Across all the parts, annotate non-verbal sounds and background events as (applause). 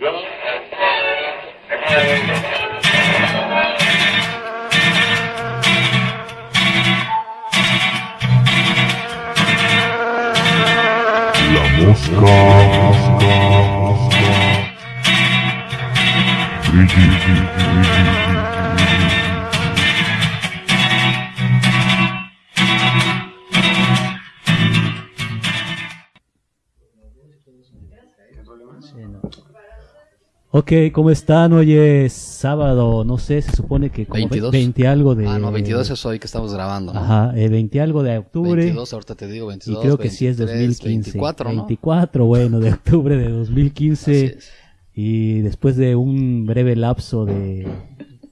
Mosca, mosca, mosca. Ok, ¿cómo están? Hoy es sábado, no sé, se supone que como 22. 20 algo de... Ah, no, 22 es hoy que estamos grabando. ¿no? Ajá, eh, 20 algo de octubre. 22, ahorita te digo, 22. y creo que sí es 23, 2015. 24, ¿no? 24, bueno, de octubre de Así 2015. es. Y después de un breve lapso de...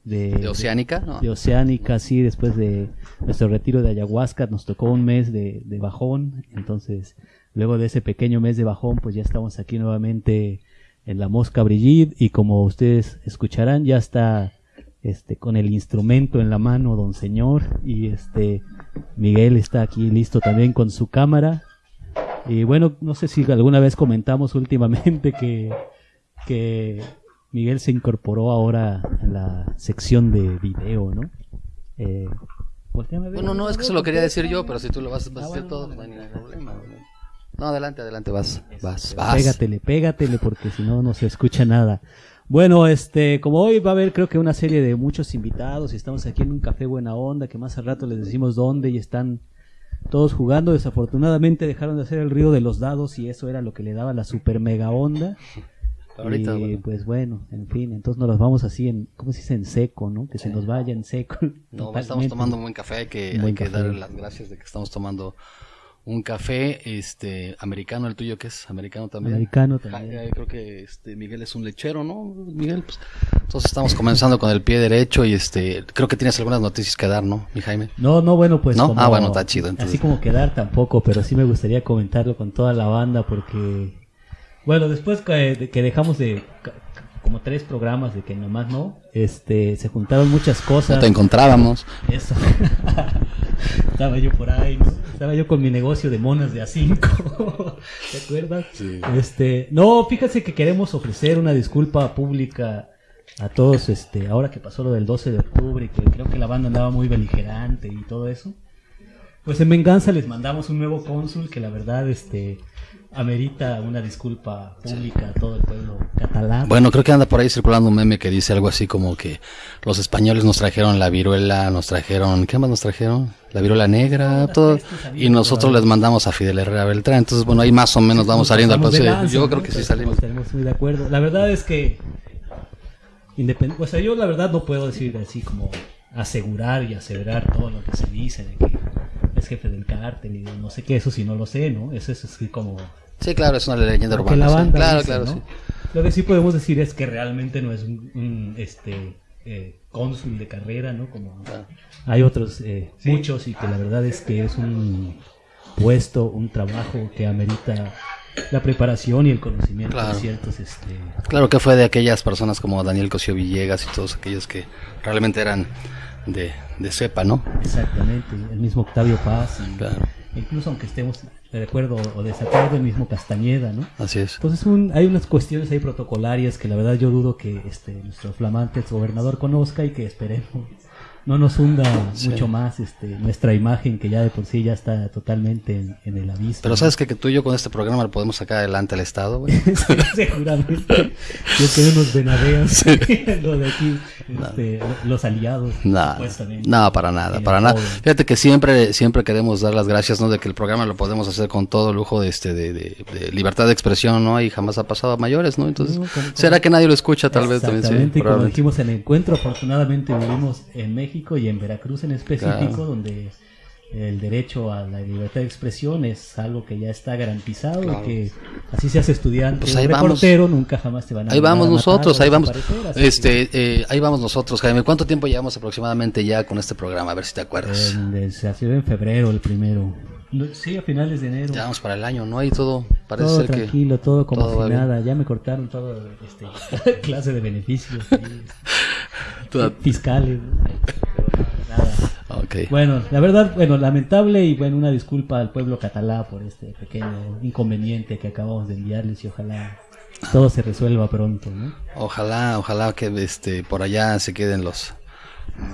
De, De Oceánica, ¿no? de Oceánica, sí, después de nuestro retiro de ayahuasca, nos tocó un mes de, de bajón, entonces luego de ese pequeño mes de bajón, pues ya estamos aquí nuevamente en la Mosca Brigitte y como ustedes escucharán, ya está este con el instrumento en la mano don señor y este Miguel está aquí listo también con su cámara y bueno, no sé si alguna vez comentamos últimamente que que Miguel se incorporó ahora a la sección de video, ¿no? Eh. Bueno, no, es que se lo quería decir yo, pero si tú lo vas, vas Ah, a decir bueno, todo, no hay ningún problema. No, adelante, adelante, vas, vas, vas. Pégatele, pégatele, porque si no, no se escucha nada. Bueno, este, como hoy va a haber creo que una serie de muchos invitados y estamos aquí en un café buena onda, que más al rato les decimos dónde y están todos jugando. Desafortunadamente dejaron de hacer el ruido de los dados y eso era lo que le daba la super mega onda. Ahorita, y bueno. pues bueno, en fin, entonces nos los vamos así en, ¿cómo se dice? En seco, ¿no? Que se nos vaya en seco. No, totalmente. estamos tomando un buen café, hay que, Un hay buen que café. darle las gracias de que estamos tomando un café este americano, el tuyo que es americano también. Americano también. creo que este Miguel es un lechero, ¿no? Miguel, pues entonces estamos comenzando con el pie derecho y este creo que tienes algunas noticias que dar, ¿no, mi Jaime? No, no, bueno, pues. ¿No? como- Ah, bueno, está chido, entonces. Así como quedar tampoco, pero sí me gustaría comentarlo con toda la banda porque. Bueno, después que, de que dejamos de. Como tres programas de que nomás no, este, se juntaron muchas No cosas. te encontrábamos. Eso. (laughs) Estaba yo por ahí, ¿no? Estaba yo con mi negocio de monas de A5. (laughs) ¿Te acuerdas? Sí. Este, no, fíjate que queremos ofrecer una disculpa pública a todos, este, ahora que pasó lo del 12 de octubre y que creo que la banda andaba muy beligerante y todo eso. Pues en venganza les mandamos un nuevo cónsul que la verdad, este, amerita una disculpa pública a todo el pueblo catalán. Bueno, creo que anda por ahí circulando un meme que dice algo así como que los españoles nos trajeron la viruela, nos trajeron, ¿qué más nos trajeron? La viruela negra, todo. Y nosotros les mandamos a Fidel Herrera Beltrán. Entonces, bueno, ahí más o menos vamos saliendo al paso. Yo creo que sí salimos. Estaremos muy de acuerdo. La verdad es que independ- o sea, yo la verdad no puedo decir así como asegurar y aseverar todo lo que se dice de que es jefe del cártel y de no sé qué, eso sí no lo sé, ¿no? Eso es así como Sí, claro, es una leyenda lo que urbana. la sí. banda Claro, dice, claro, ¿no? sí. Lo que sí podemos decir es que realmente no es un, un, este eh, cónsul de carrera, ¿no? Como Claro. hay otros eh, muchos y que la verdad es que es un puesto, un trabajo que amerita la preparación y el conocimiento Claro. de ciertos este Claro que fue de aquellas personas como Daniel Cosío Villegas y todos aquellos que realmente eran de, de cepa, ¿no? exactamente el mismo Octavio Paz y Claro. incluso aunque estemos de acuerdo o desacuerdo el mismo Castañeda no Así es. entonces un- hay unas cuestiones ahí protocolarias que la verdad yo dudo que este nuestro flamante gobernador conozca y que esperemos no nos hunda Sí. mucho más este nuestra imagen que ya de por sí ya está totalmente en, en el aviso Pero ¿no? sabes que, que tú y yo con este programa lo podemos sacar adelante al Estado, güey. (laughs) Sí, seguramente. Yo que unos venadeos. (laughs) Lo de aquí, este, los aliados. No, no, para nada, para nada. Fíjate que siempre, siempre queremos dar las gracias, ¿no? De que el programa lo podemos hacer con todo lujo de este, de, de- de libertad de expresión, ¿no? Y jamás ha pasado a mayores, ¿no? Entonces, ¿será que nadie lo escucha tal vez también? Sí, y como dijimos en el encuentro, afortunadamente vivimos en México y en Veracruz en específico, Claro. donde el derecho a la libertad de expresión es algo que ya está garantizado Claro. y que así seas estudiante Pues ahí reportero, nunca jamás te van a Ahí vamos a matar nosotros, ahí vamos. que- Este, eh, ahí vamos nosotros, Jaime. ¿Cuánto tiempo llevamos aproximadamente ya con este programa? A ver si te acuerdas. Se hace en febrero el primero. Sí, a finales de enero. Ya vamos para el año, ¿no? Y todo parece todo ser tranquilo, todo como todo si nada. Ya me cortaron todo este (laughs) clase de beneficios. (laughs) Toda- fiscales. (laughs) Bueno, la verdad, bueno, lamentable y bueno, una disculpa al pueblo catalá por este pequeño inconveniente que acabamos de enviarles y ojalá todo se resuelva pronto, ¿no? Ojalá, ojalá que este por allá se queden los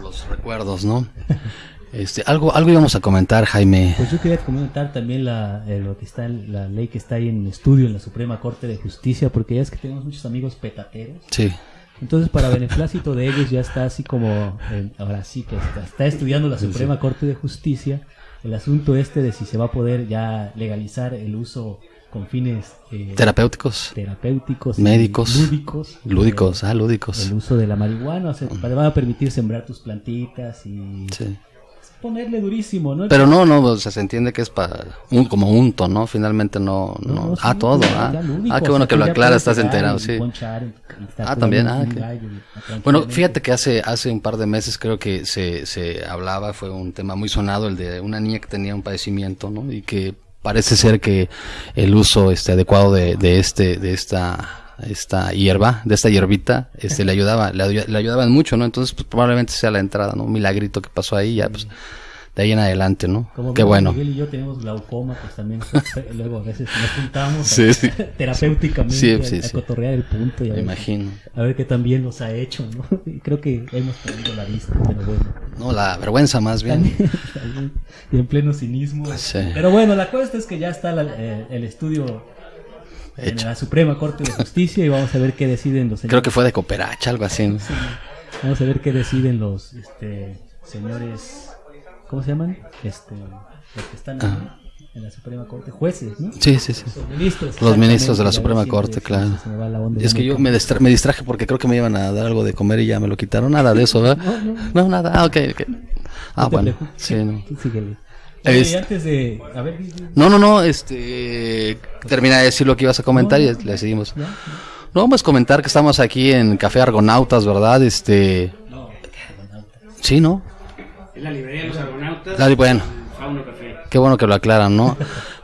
los recuerdos, ¿no? (laughs) Este, algo algo íbamos a comentar, Jaime. Pues yo quería comentar también la, eh, lo que está, la ley que está ahí en estudio en la Suprema Corte de Justicia, porque ya es que tenemos muchos amigos petateros. Sí. Entonces, para beneplácito de ellos, ya está así como, eh, ahora sí que está, está estudiando la Suprema Corte de Justicia el asunto este de si se va a poder ya legalizar el uso con fines eh, Terapéuticos, terapéuticos, Médicos. lúdicos, lúdicos, eh, ah, lúdicos. el uso de la marihuana, o sea, te van a permitir sembrar tus plantitas y Sí. Ponerle durísimo, ¿no? Pero no, no, o sea, se entiende que es para un como unto, ¿no? Finalmente no, no. No, ah, todo, ah. ya lúdico, Ah, qué o bueno sea, que lo puedes estás enterado, y sí. ponchar Ah, también, ah, que- gallo Bueno, fíjate que hace, hace un par de meses creo que se, se hablaba, fue un tema muy sonado, el de una niña que tenía un padecimiento, ¿no? Y que parece ser que el uso este adecuado de, de este, de esta, esta hierba, de esta hierbita, este le ayudaba, le, le ayudaban mucho, ¿no? Entonces, pues probablemente sea la entrada, ¿no? Un milagrito que pasó ahí, ya pues, de ahí en adelante, ¿no? Como Qué bueno. Miguel y yo tenemos glaucoma, pues también (laughs) luego a veces nos juntamos Sí, sí. (laughs) terapéuticamente Sí, a, sí, a sí. cotorrear el punto y a Me ver, imagino. a ver qué también nos ha hecho, ¿no? (laughs) Y creo que hemos perdido la vista, pero bueno. No, la vergüenza más bien. Y en pleno cinismo. Sí. Pero bueno, la cosa es que ya está la- eh, el estudio en Hecho. la Suprema Corte de Justicia y vamos a ver qué deciden los Creo señores. que fue de cooperacha, algo así. ¿no? Vamos a ver qué deciden los este, señores. ¿Cómo se llaman? Este, los que están en la Suprema Corte. Jueces, ¿no? Sí, sí, sí. Los ministros. Los ministros de la Suprema Corte, claro. es que yo me, distra- me distraje porque creo que me iban a dar algo de comer y ya me lo quitaron. Nada de eso, ¿verdad? No, no. No, nada. Ah, ok, ok. Ah, bueno. preocupes. Sí, no. Síguele. Es- Oye, y antes de. A ver, No, no, no, este... Termina de decir lo que ibas a comentar y le seguimos. No, vamos a comentar que estamos aquí en Café Argonautas, ¿verdad? Este... Sí, ¿no? Es la librería de los argonautas. Dale, bueno. Fauno Café. Qué bueno que lo aclaran, ¿no?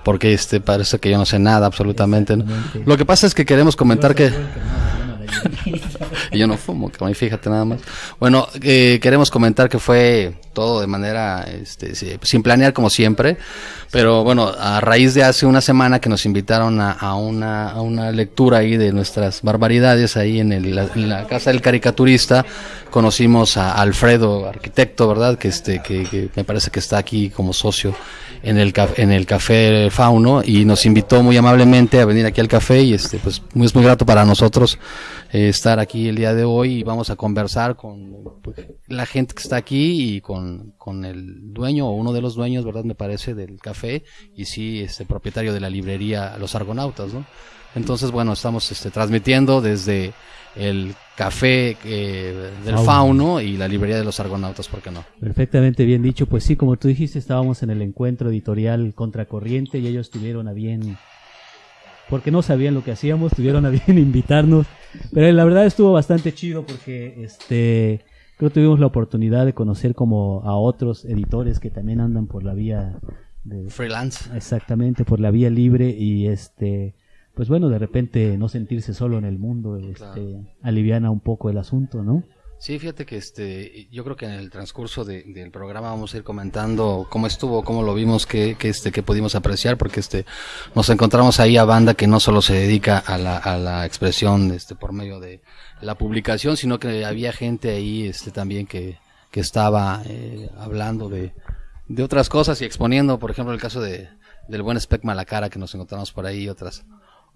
Porque este parece que yo no sé nada absolutamente. ¿no? Lo que pasa es que queremos comentar que... Yo no la (laughs) no fumo, fíjate nada más. Bueno, eh, queremos comentar que fue todo de manera, este, sin planear como siempre, pero bueno, a raíz de hace una semana que nos invitaron a, una, a una lectura ahí de nuestras barbaridades ahí en, el- la, casa del caricaturista, conocimos a Alfredo, arquitecto, ¿verdad? Que este, que, que me parece que está aquí como socio en el, en el café Fauno y nos invitó muy amablemente a venir aquí al café y este, pues es muy grato para nosotros eh, estar aquí el día de hoy y vamos a conversar con la gente que está aquí y con, con el dueño o uno de los dueños, ¿verdad? Me parece, del café y sí, este propietario de la librería Los Argonautas, ¿no? Entonces, bueno, estamos este, transmitiendo desde el café eh, del Fauno. Fauno y la librería de Los Argonautas, ¿por qué no? Perfectamente bien dicho. Pues sí, como tú dijiste, estábamos en el encuentro editorial Contracorriente y ellos tuvieron a bien, porque no sabían lo que hacíamos, tuvieron a bien (laughs) invitarnos. Pero la verdad estuvo bastante chido porque este creo que tuvimos la oportunidad de conocer como a otros editores que también andan por la vía de, Freelance. exactamente por la vía libre y este pues bueno de repente no sentirse solo en el mundo este Claro. aliviana un poco el asunto no Sí, fíjate que este, yo creo que en el transcurso de- del programa vamos a ir comentando cómo estuvo, cómo lo vimos, qué, qué, este, qué pudimos apreciar, porque este, nos encontramos ahí a banda que no solo se dedica a la, a la expresión, este, por medio de la publicación, sino que había gente ahí, este, también que, que estaba eh, hablando de, de otras cosas y exponiendo, por ejemplo, el caso de, del buen Spec Malacara que nos encontramos por ahí, Y otras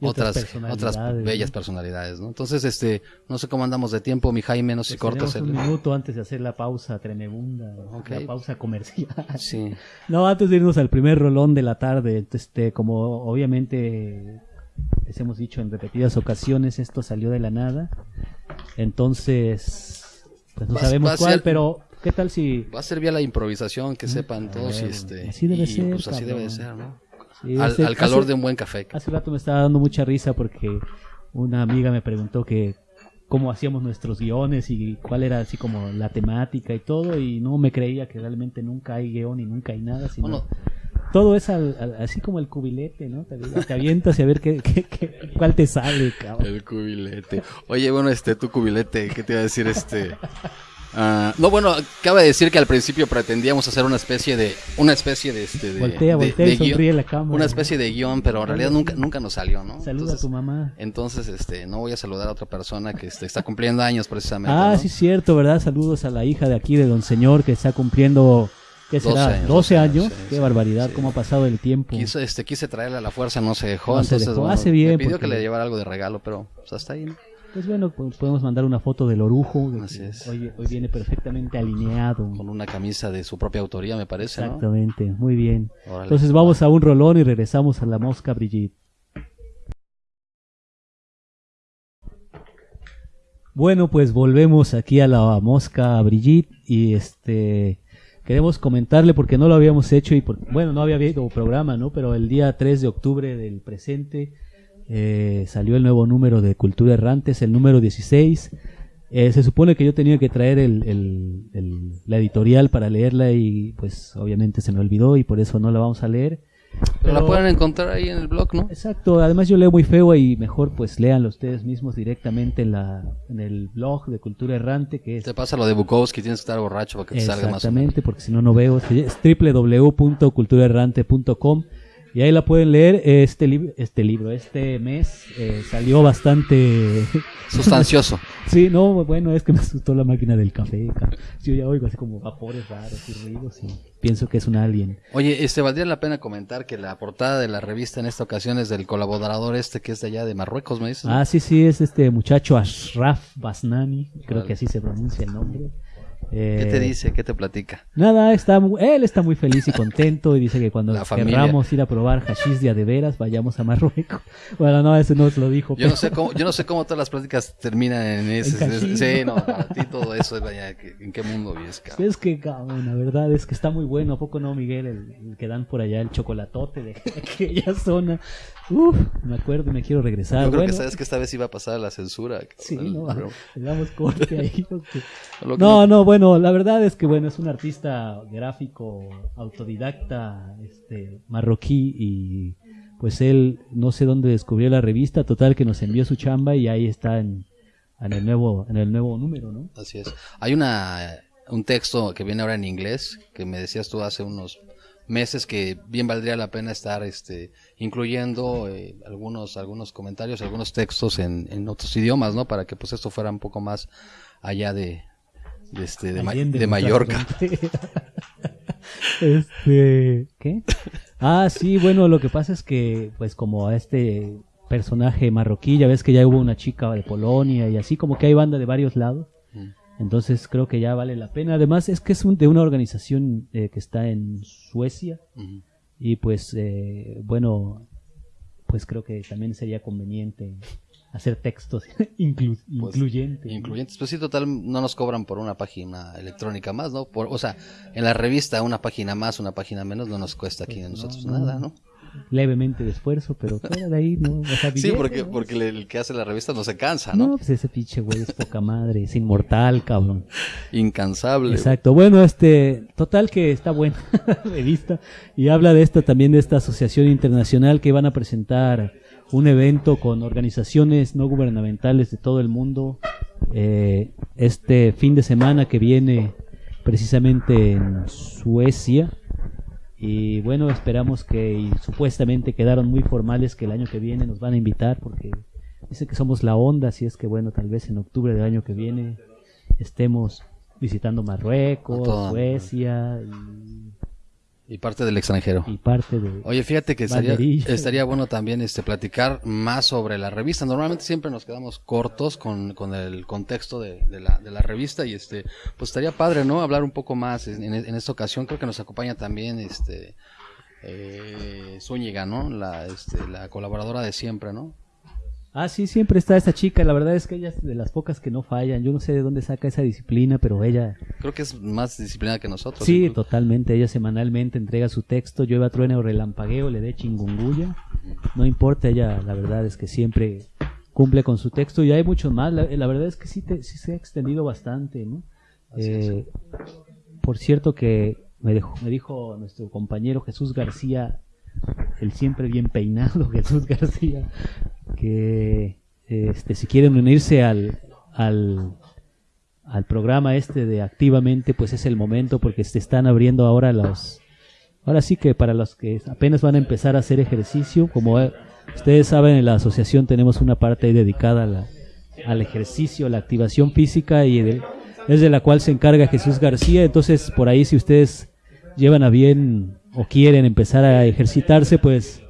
otras, personalidades, otras ¿no? bellas personalidades, ¿no? Entonces, este, no sé cómo andamos de tiempo, mi Jaime, no sé si Pues cortas el... un minuto antes de hacer la pausa tremebunda Ok. la pausa comercial Sí, no antes de irnos al primer rolón de la tarde este como obviamente les hemos dicho en repetidas ocasiones esto salió de la nada entonces pues no Va- sabemos va cuál ser- pero qué tal si va a ser vía la improvisación, que sepan todos, y este... Así debe y, ser, Pues así debe ser, ¿no? Al, calor hace- de un buen café. Hace rato me estaba dando mucha risa porque una amiga me preguntó que cómo hacíamos nuestros guiones y cuál era así como la temática y todo y no me creía que realmente nunca hay guion y nunca hay nada, sino Bueno. todo es al- al- así como el cubilete, ¿no? Te, te avientas y a ver qué, qué- qué- cuál te sale, cabrón. El cubilete. Oye, bueno, este, tu cubilete, ¿qué te iba a decir? Este, Ah, no, bueno, cabe decir que al principio pretendíamos hacer una especie de, una especie de, este, de, Voltea, de- voltea de y sonríe guion, la cámara. una especie de guion, pero en realidad nunca, nunca nos salió, ¿no? Saluda a tu mamá. Entonces, este, no voy a saludar a otra persona que este, está cumpliendo años precisamente. Ah, ¿no? sí, cierto, ¿verdad? Saludos a la hija de aquí de Don Señor que está cumpliendo, ¿qué 12 será? años, 12 años. sí, Qué sí, barbaridad, sí. cómo ha pasado el tiempo. Quise, este, quise traerle a la fuerza, no se dejó. No se entonces, dejó. bueno, Hace bien, Me pidió porque- que le llevara algo de regalo, pero pues hasta ahí, ¿no? Pues bueno, pues podemos mandar una foto del orujo. de Así es. Hoy, hoy viene perfectamente alineado. Con una camisa de su propia autoría, me parece, ¿no? Exactamente, muy bien. Órale. Entonces vamos a un rolón y regresamos a la mosca Brigitte. Bueno, pues volvemos aquí a la mosca Brigitte y este queremos comentarle porque no lo habíamos hecho y por- bueno, no había habido programa, ¿no? Pero el día 3 de octubre del presente eh, salió el nuevo número de Cultura Errante, es el número 16. Eh, se supone que yo tenía que traer el, el- el- la editorial para leerla y pues obviamente se me olvidó y por eso no la vamos a leer. Pero la pueden encontrar ahí en el blog, ¿no? Exacto, además yo leo muy feo y mejor pues léanlo ustedes mismos directamente en, la, en el blog de Cultura Errante que es Te pasa lo de Bukowski, tienes que estar borracho para que te salga más. Exactamente, porque si no, no veo. Es www.culturaerrante.com y ahí la pueden leer. Este, lib- este libro, este mes eh, salió bastante... (laughs) Sustancioso. sí, no, bueno, es que me asustó la máquina del café. ca- Yo ya oigo así como vapores raros y ruidos y pienso que es un alien. Oye, este valdría la pena comentar que la portada de la revista en esta ocasión es del colaborador este que es de allá de Marruecos, me dices. Ah, sí, sí, es este muchacho Ashraf Basnani, creo Vale. que así se pronuncia el nombre. ¿Qué Eh, te dice? ¿Qué te platica? Nada, está, él está muy feliz y contento y dice que cuando querramos ir a probar hashish de a de veras, vayamos a Marruecos. (laughs) Bueno, no, ese no se lo dijo. Yo no pero- sé cómo, yo no sé cómo todas las pláticas terminan en ese. En sí, no, para ti todo eso es vaya, ¿en qué mundo vives, cabrón? Es que, cabrón, la verdad es que está muy bueno. ¿A poco no, Miguel? El, el que dan por allá, el chocolatote de (laughs) aquella zona. Uf, me acuerdo y me quiero regresar. Yo creo bueno, que sabes que esta vez iba a pasar la censura. Sí, el no, programa. (laughs) le damos corte ahí. (laughs) porque- No, no, bueno, la verdad es que bueno, es un artista gráfico autodidacta, este, marroquí y pues él no sé dónde descubrió la revista, total que nos envió su chamba y ahí está en, en el nuevo en el nuevo número, ¿no? Así es. Hay una un texto que viene ahora en inglés que me decías tú hace unos meses que bien valdría la pena estar este incluyendo eh, algunos algunos comentarios, algunos textos en, en otros idiomas, ¿no? Para que pues esto fuera un poco más allá de de este de, Allende Mallorca. (laughs) este, ¿qué? Ah, sí, bueno, lo que pasa es que pues como a este personaje marroquí, ya ves que ya hubo una chica de Polonia y así como que hay banda de varios lados. Entonces creo que ya vale la pena. Además es que es un- de una organización eh, que está en Suecia y pues eh, bueno, pues creo que también sería conveniente hacer textos (laughs) inclu- Pues, incluyentes. Incluyentes, pues sí, total, no nos cobran por una página electrónica más, ¿no? Por, o sea, en la revista una página más, una página menos, no nos cuesta aquí a nosotros Pues no, no. nada, ¿no? Levemente de esfuerzo, pero fuera de ahí, ¿no? O sea, Sí, porque, ¿no? porque el- el que hace la revista no se cansa, No, ¿no? pues ese pinche güey es poca madre, es inmortal, cabrón. Incansable. Exacto. Bueno, este, total que está buena (laughs) la revista y habla de esta también de esta asociación internacional que van a presentar un evento con organizaciones no gubernamentales de todo el mundo eh, este fin de semana que viene precisamente en Suecia y bueno esperamos que y supuestamente quedaron muy formales que el año que viene nos van a invitar porque dice que somos la onda así es que bueno tal vez en octubre del año que viene estemos visitando Marruecos, Suecia y, Y parte del extranjero. y parte de... Oye, fíjate que estaría, bueno también este platicar más sobre la revista. Normalmente siempre nos quedamos cortos con, con el contexto de, de la, de la revista y este, pues estaría padre, ¿no? Hablar un poco más. En, en- en esta ocasión creo que nos acompaña también este eh, Zúñiga, ¿no? La, este, la colaboradora de siempre, ¿no? Ah, sí, siempre está esta chica. La verdad es que ella es de las pocas que no fallan. Yo no sé de dónde saca esa disciplina, pero ella... Creo que es más disciplinada que nosotros. Sí, incluso. totalmente. Ella semanalmente entrega su texto. Llueva, truene o relampagueo, le dé chingunguya. No importa, ella la verdad es que siempre cumple con su texto. Y hay muchos más. La, la verdad es que sí, te- sí se ha extendido bastante, ¿no? Eh, por cierto que me, dejó- me dijo nuestro compañero Jesús García, el siempre bien peinado (laughs) Jesús García, que este, si quieren unirse al, al, al programa este de activamente, pues es el momento porque se están abriendo ahora los... Ahora sí que para los que apenas van a empezar a hacer ejercicio, como eh, ustedes saben, en la asociación tenemos una parte dedicada al ejercicio, a la activación física y es de la cual se encarga Jesús García. Entonces, por ahí si ustedes llevan a bien o quieren empezar a ejercitarse, pues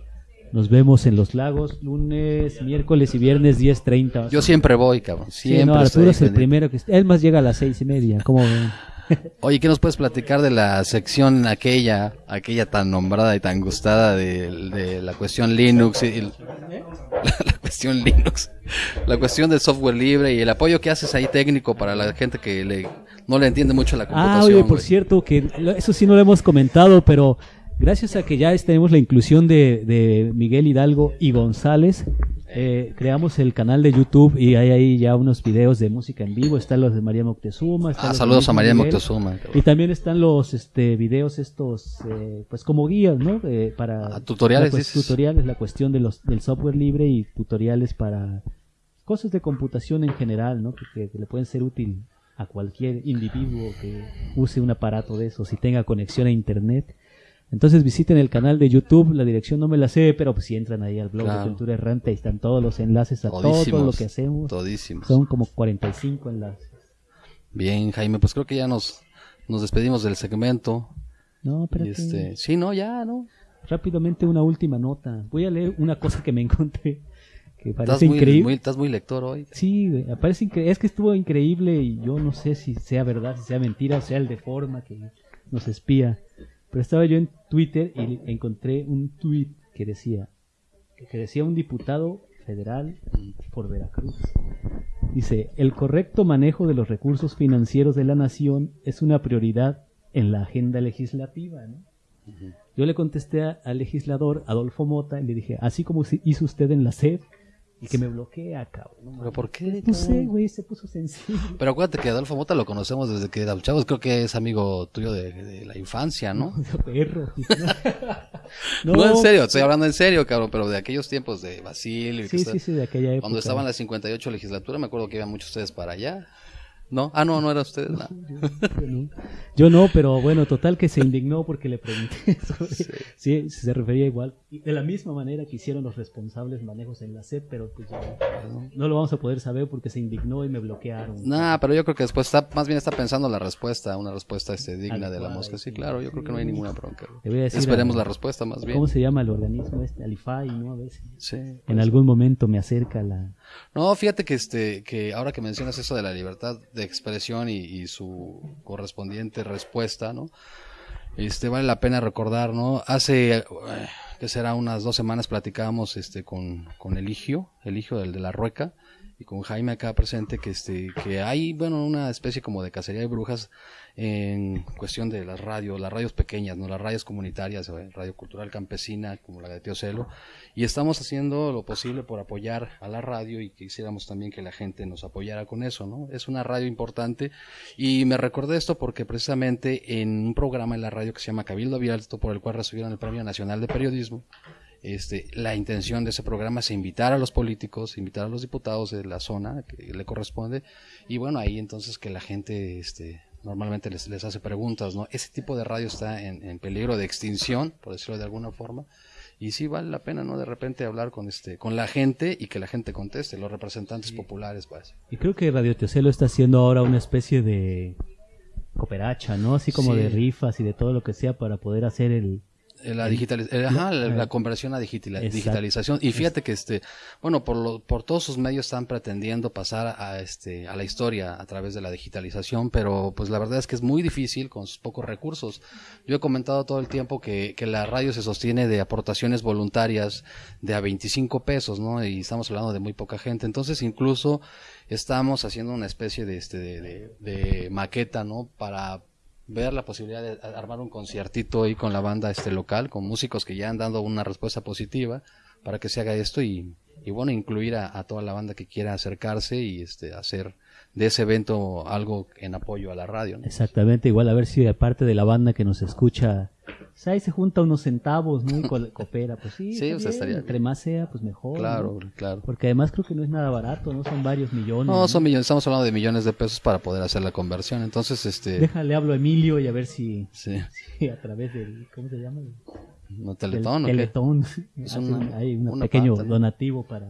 nos vemos en los lagos lunes, miércoles y viernes 10.30. Yo siempre voy, cabrón. Sí, Siempre no, estoy Arturo es el primero que... Él más llega a las seis y media, ¿cómo ven? (laughs) Oye, ¿qué nos puedes platicar de la sección aquella, aquella tan nombrada y tan gustada de, de la cuestión Linux y el- (laughs) la, cuestión Linux, la cuestión del software libre y el apoyo que haces ahí técnico para la gente que le, no le entiende mucho la computación? Ah, oye, por cierto, que eso sí no lo hemos comentado, pero gracias a que ya tenemos la inclusión de, de Miguel Hidalgo y González, eh, creamos el canal de YouTube y hay ahí ya unos videos de música en vivo. Están los de María Moctezuma. están Ah, los saludos a María Miguel. Moctezuma. Y también están los este, videos estos, eh, pues como guías, ¿no? Eh, para Ah, tutoriales, tutoriales, la cuestión de los, del software libre y tutoriales para cosas de computación en general, ¿no? Que, que le pueden ser útil a cualquier individuo que use un aparato de esos y tenga conexión a internet. Entonces visiten el canal de YouTube, la dirección no me la sé, pero pues si entran ahí al blog Claro. de Cultura Errante, ahí están todos los enlaces a todo lo que hacemos. Todísimos. Son como 45 enlaces. Bien, Jaime, pues creo que ya nos, nos despedimos del segmento. No, pero este, sí, no, ya, ¿no? Rápidamente una última nota. Voy a leer una cosa que me encontré que Estás parece muy, increíble. muy- estás muy lector hoy. Sí, parece es que estuvo increíble y yo no sé si sea verdad, si sea mentira, sea el de forma que nos espía. Pero estaba yo en Twitter y encontré un tweet que decía que decía un diputado federal por Veracruz. Dice, el correcto manejo de los recursos financieros de la nación es una prioridad en la agenda legislativa. ¿no? Yo le contesté a- al legislador Adolfo Mota y le dije, así como hizo usted en la SED, y que me bloquea, cabrón. ¿Pero por qué? No sé, güey, se puso sensible. Pero acuérdate que Adolfo Mota lo conocemos desde que éramos chavos. Creo que es amigo tuyo de, de la infancia, ¿no? (laughs) Perro. (laughs) No, en serio, estoy hablando en serio, cabrón, pero de aquellos tiempos de Basilio. Sí, sí, sí, de aquella época. Cuando estaba en la 58 legislatura, me acuerdo que iban muchos ustedes para allá. ¿No? Ah, no, no era ustedes. (laughs) no. Yo no. Yo no, pero bueno, total que se indignó porque le pregunté (laughs) sobre sí. se refería igual. Y de la misma manera que hicieron los responsables manejos en la SED, pero pues ya no, lo vamos a poder saber porque se indignó y me bloquearon. Nah, pero yo creo que después está, más bien está pensando la respuesta, una respuesta este, digna de la mosca. Sí, claro, yo creo que no hay ninguna bronca. Esperemos a- la respuesta más bien. ¿Cómo se llama el organismo este? Alifai, ¿no? A veces. Sí. En algún momento me acerca la... No, fíjate que este, que ahora que mencionas eso de la libertad de expresión y, y su correspondiente respuesta, ¿no? Este, vale la pena recordar, ¿no? Hace, eh, que será unas dos semanas platicábamos, este, con, con Eligio, Eligio del de la Rueca, y con Jaime acá presente, que este, que hay, bueno, una especie como de cacería de brujas en cuestión de las radios, las radios pequeñas, ¿no? Las radios comunitarias, eh, Radio Cultural Campesina, como la de Tío Celo, y estamos haciendo lo posible por apoyar a la radio y quisiéramos también que la gente nos apoyara con eso, ¿no? Es una radio importante y me recordé esto porque precisamente en un programa en la radio que se llama Cabildo Abierto, por el cual recibieron el Premio Nacional de Periodismo, este, la intención de ese programa es invitar a los políticos, invitar a los diputados de la zona que le corresponde, y bueno, ahí entonces que la gente, este, normalmente les, les hace preguntas, ¿no? Ese tipo de radio está en, en peligro de extinción, por decirlo de alguna forma, y sí vale la pena, ¿no? De repente hablar con este, con la gente y que la gente conteste, los representantes populares, pues. Y creo que Radio Teocelo está haciendo ahora una especie de cooperacha, ¿no? Así como Sí. de rifas y de todo lo que sea para poder hacer el... Eh, La, digitaliz- eh, ajá, la, la conversión a Exacto. digitalización. Y fíjate que este, bueno, por lo, por todos sus medios están pretendiendo pasar a este, a la historia a través de la digitalización, pero pues la verdad es que es muy difícil con sus pocos recursos. Yo he comentado todo el tiempo que, que la radio se sostiene de aportaciones voluntarias de a 25 pesos, ¿no? Y estamos hablando de muy poca gente. Entonces incluso estamos haciendo una especie de este, de, de- de maqueta, ¿no? Para ver la posibilidad de armar un conciertito ahí con la banda este local, con músicos que ya han dado una respuesta positiva para que se haga esto y, y bueno, incluir a, a toda la banda que quiera acercarse y este hacer de ese evento algo en apoyo a la radio. ¿no? Exactamente, igual a ver si aparte de la banda que nos escucha, pues ahí se junta unos centavos, ¿no? Y co- (laughs) coopera, pues sí, Sí, o sea, estaría entre más sea, pues mejor. Claro, ¿no? claro. Porque además creo que no es nada barato, ¿no? Son varios millones. No, son millones, estamos hablando de millones de pesos para poder hacer la conversión. Entonces, este, Déjale, hablo a Emilio y a ver si, sí, (laughs) si a través del, ¿cómo se llama? no teletón, ¿o qué? Teletón. Es una- hay un una pequeño donativo para,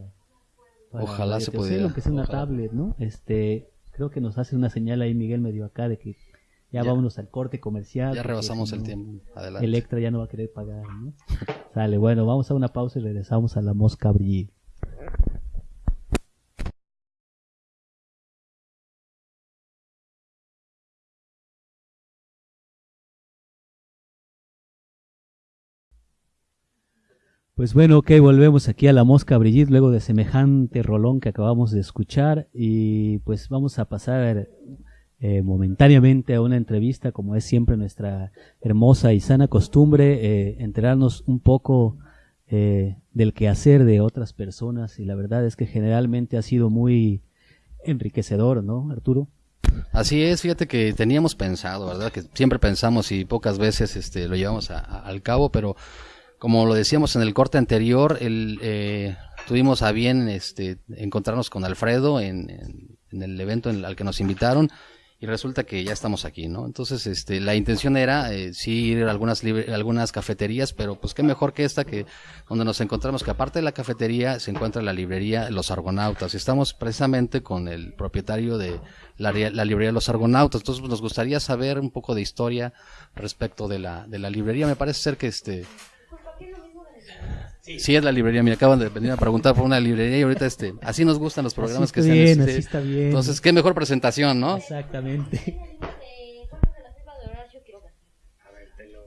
para Ojalá se pudiera, Telcel, aunque sea una ojalá. tablet, ¿no? Este, creo que nos hace una señal ahí Miguel medio acá de que ya, Ya. vámonos al corte comercial. Ya rebasamos si el tiempo. Adelante. Electra ya no va a querer pagar, ¿no? Sale, bueno, vamos a una pausa y regresamos a la mosca Brigitte. Pues bueno, ok, volvemos aquí a la mosca Brigitte luego de semejante rolón que acabamos de escuchar y pues vamos a pasar eh, momentáneamente a una entrevista como es siempre nuestra hermosa y sana costumbre, eh, enterarnos un poco eh, del quehacer de otras personas y la verdad es que generalmente ha sido muy enriquecedor, ¿no, Arturo? Así es, fíjate que teníamos pensado, ¿verdad? Que siempre pensamos y pocas veces este, lo llevamos a- a- al cabo, pero como lo decíamos en el corte anterior, el, eh, tuvimos a bien este, encontrarnos con Alfredo en, en- en el evento en- al que nos invitaron y resulta que ya estamos aquí, ¿no? Entonces, este, la intención era eh, sí ir a algunas, algunas cafeterías, pero pues qué mejor que esta que donde nos encontramos que aparte de la cafetería se encuentra la librería Los Argonautas estamos precisamente con el propietario de la, la librería Los Argonautas. Entonces pues, nos gustaría saber un poco de historia respecto de la, de la librería. Me parece ser que este Sí, es la librería. Me acaban de venir a preguntar por una librería y ahorita este, así nos gustan los programas Así que sean bien, este, así está bien. Entonces, qué mejor presentación, ¿no? Exactamente. Somos de la firma de Horacio Quiroga.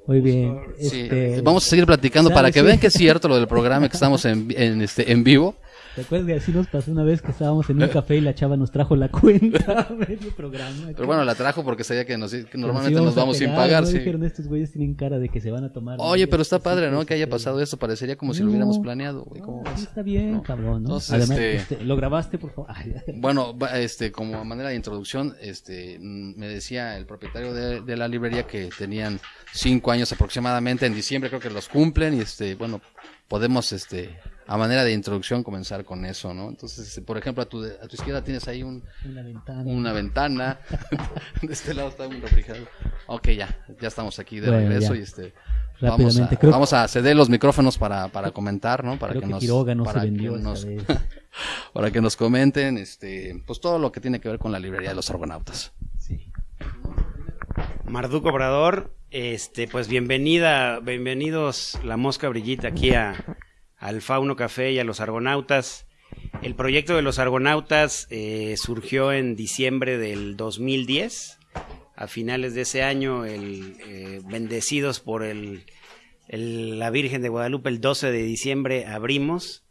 Muy bien. Sí, este, vamos a seguir platicando para ¿sabes que vean que es cierto lo del programa que estamos en, en, este, en vivo. ¿Te acuerdas que así nos pasó una vez que estábamos en un café y la chava nos trajo la (laughs) cuenta medio programa? Pero bueno, la trajo porque sabía que, nos, que normalmente nos vamos sin pagar. ¿no? sí. Dijeron, estos güeyes tienen cara de que se van a tomar. Oye, pero está padre, ¿no? Que haya pasado esto. Parecería como si lo hubiéramos planeado. güey, ¿cómo no, está bien, cabrón, ¿no? Entonces, Además, este- este, ¿lo grabaste, por favor? Ay, Bueno, este, como manera de introducción, este, mm, me decía el propietario de, de la librería que tenían cinco años aproximadamente. En diciembre creo que los cumplen y, este, bueno, podemos, este, a manera de introducción comenzar con eso, ¿no? Entonces, por ejemplo, a tu, a tu izquierda tienes ahí un, una ventana. una ventana. (laughs) de este lado está un refrigerador. Ok, ya, ya estamos aquí de Bueno, regreso ya. y este vamos a, creo- vamos a ceder los micrófonos para, para comentar, ¿no? Para Creo que, que nos Quiroga no para se que vendió esta nos- vez. (laughs) para que nos comenten este pues todo lo que tiene que ver con la librería de los argonautas. Sí. Marduco Obrador, este, pues bienvenida, bienvenidos la Mosca Brillita aquí a, al Fauno Café y a los Argonautas. El proyecto de los Argonautas eh, surgió en diciembre del 2010. A finales de ese año, eh, bendecidos por la Virgen de Guadalupe, el 12 de diciembre abrimos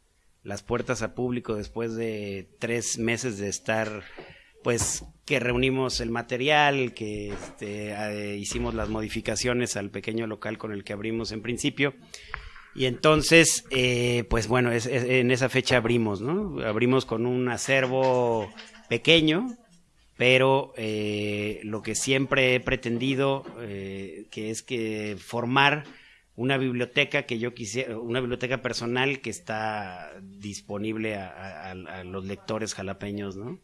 las puertas a público después de tres meses de estar pues que reunimos el material, que este, eh, hicimos las modificaciones al pequeño local con el que abrimos en principio. Y entonces, eh, pues bueno, es- en esa fecha abrimos, ¿no? Abrimos con un acervo pequeño, pero eh, lo que siempre he pretendido, eh, que es que formar una biblioteca que yo quisiera, una biblioteca personal que está disponible a los lectores jalapeños, ¿no?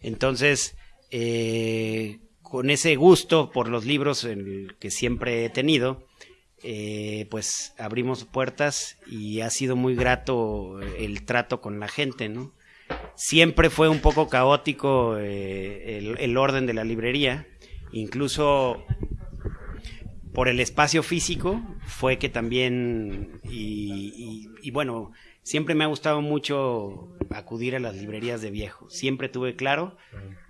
Entonces, eh, con ese gusto por los libros el que siempre he tenido, eh, pues abrimos puertas y ha sido muy grato el trato con la gente, ¿no? Siempre fue un poco caótico eh, el, orden de la librería, incluso por el espacio físico fue que también y, y- y bueno siempre me ha gustado mucho acudir a las librerías de viejo. Siempre tuve claro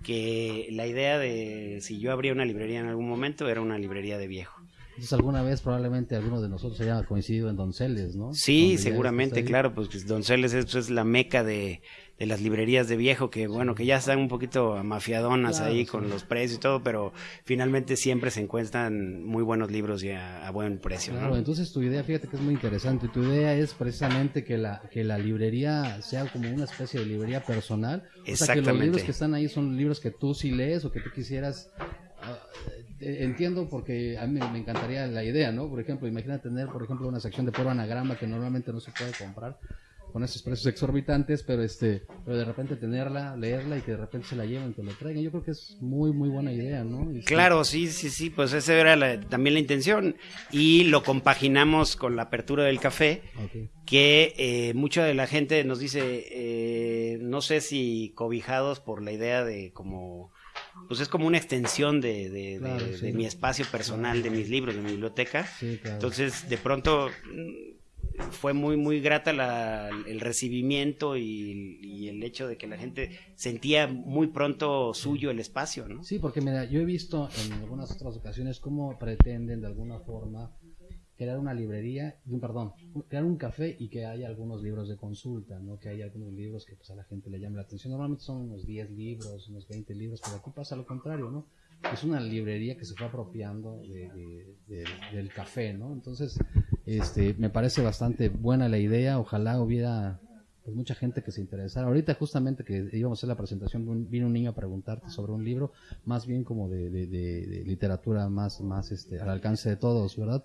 que la idea de si yo abría una librería en algún momento era una librería de viejo Entonces alguna vez probablemente alguno de nosotros haya coincidido en Donceles, ¿no? Sí, Donde seguramente, claro, pues Donceles es, es la meca de, de las librerías de viejo, que bueno, que ya están un poquito mafiadonas Claro, ahí sí. con los precios y todo, pero finalmente siempre se encuentran muy buenos libros y a, a buen precio. ¿no? Claro, entonces tu idea, fíjate que es muy interesante. Tu idea es precisamente que la que la librería sea como una especie de librería personal. O sea, que los libros que están ahí son libros que tú sí lees o que tú quisieras. ah, entiendo porque a mí me encantaría la idea, ¿no? Por ejemplo, imagina tener, por ejemplo, una sección de puro anagrama que normalmente no se puede comprar con esos precios exorbitantes, pero este, pero de repente tenerla, leerla y que de repente se la lleven, te lo traigan. Yo creo que es muy, muy buena idea, ¿no? Y Claro, sí, sí, sí, pues esa era la- también la intención. Y lo compaginamos con la apertura del café, que eh, mucha de la gente nos dice, eh, no sé si cobijados por la idea de como, pues es como una extensión de, de- de- Claro, de sí. mi espacio personal, de mis libros, de mi biblioteca. Sí, claro. Entonces, de pronto mm, fue muy, muy grata la- el recibimiento y, y el hecho de que la gente sentía muy pronto suyo el espacio, ¿no? Sí, porque mira, yo he visto en algunas otras ocasiones cómo pretenden de alguna forma crear una librería, perdón, crear un café y que haya algunos libros de consulta, ¿no? Que haya algunos libros que pues a la gente le llame la atención. Normalmente son unos 10 libros, unos 20 libros, pero aquí pasa lo contrario, ¿no? Es una librería que se fue apropiando de- de- de- del café, ¿no? Entonces, este, me parece bastante buena la idea. Ojalá hubiera pues mucha gente que se interesara. Ahorita justamente que íbamos a hacer la presentación, vino un niño a preguntarte sobre un libro, más bien como de, de- de- de literatura más, más este, al alcance de todos, ¿verdad?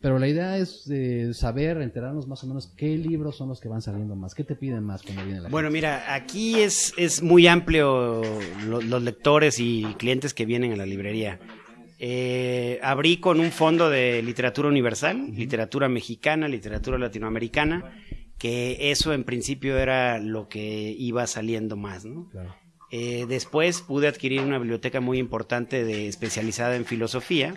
Pero la idea es eh, saber, enterarnos más o menos qué libros son los que van saliendo más, qué te piden más cuando viene la Bueno, gente? mira, aquí es, es muy amplio lo- los lectores y clientes que vienen a la librería. Eh, abrí con un fondo de literatura universal, literatura mexicana, literatura latinoamericana, que eso en principio era lo que iba saliendo más, ¿no? Claro. Eh, después pude adquirir una biblioteca muy importante de especializada en filosofía.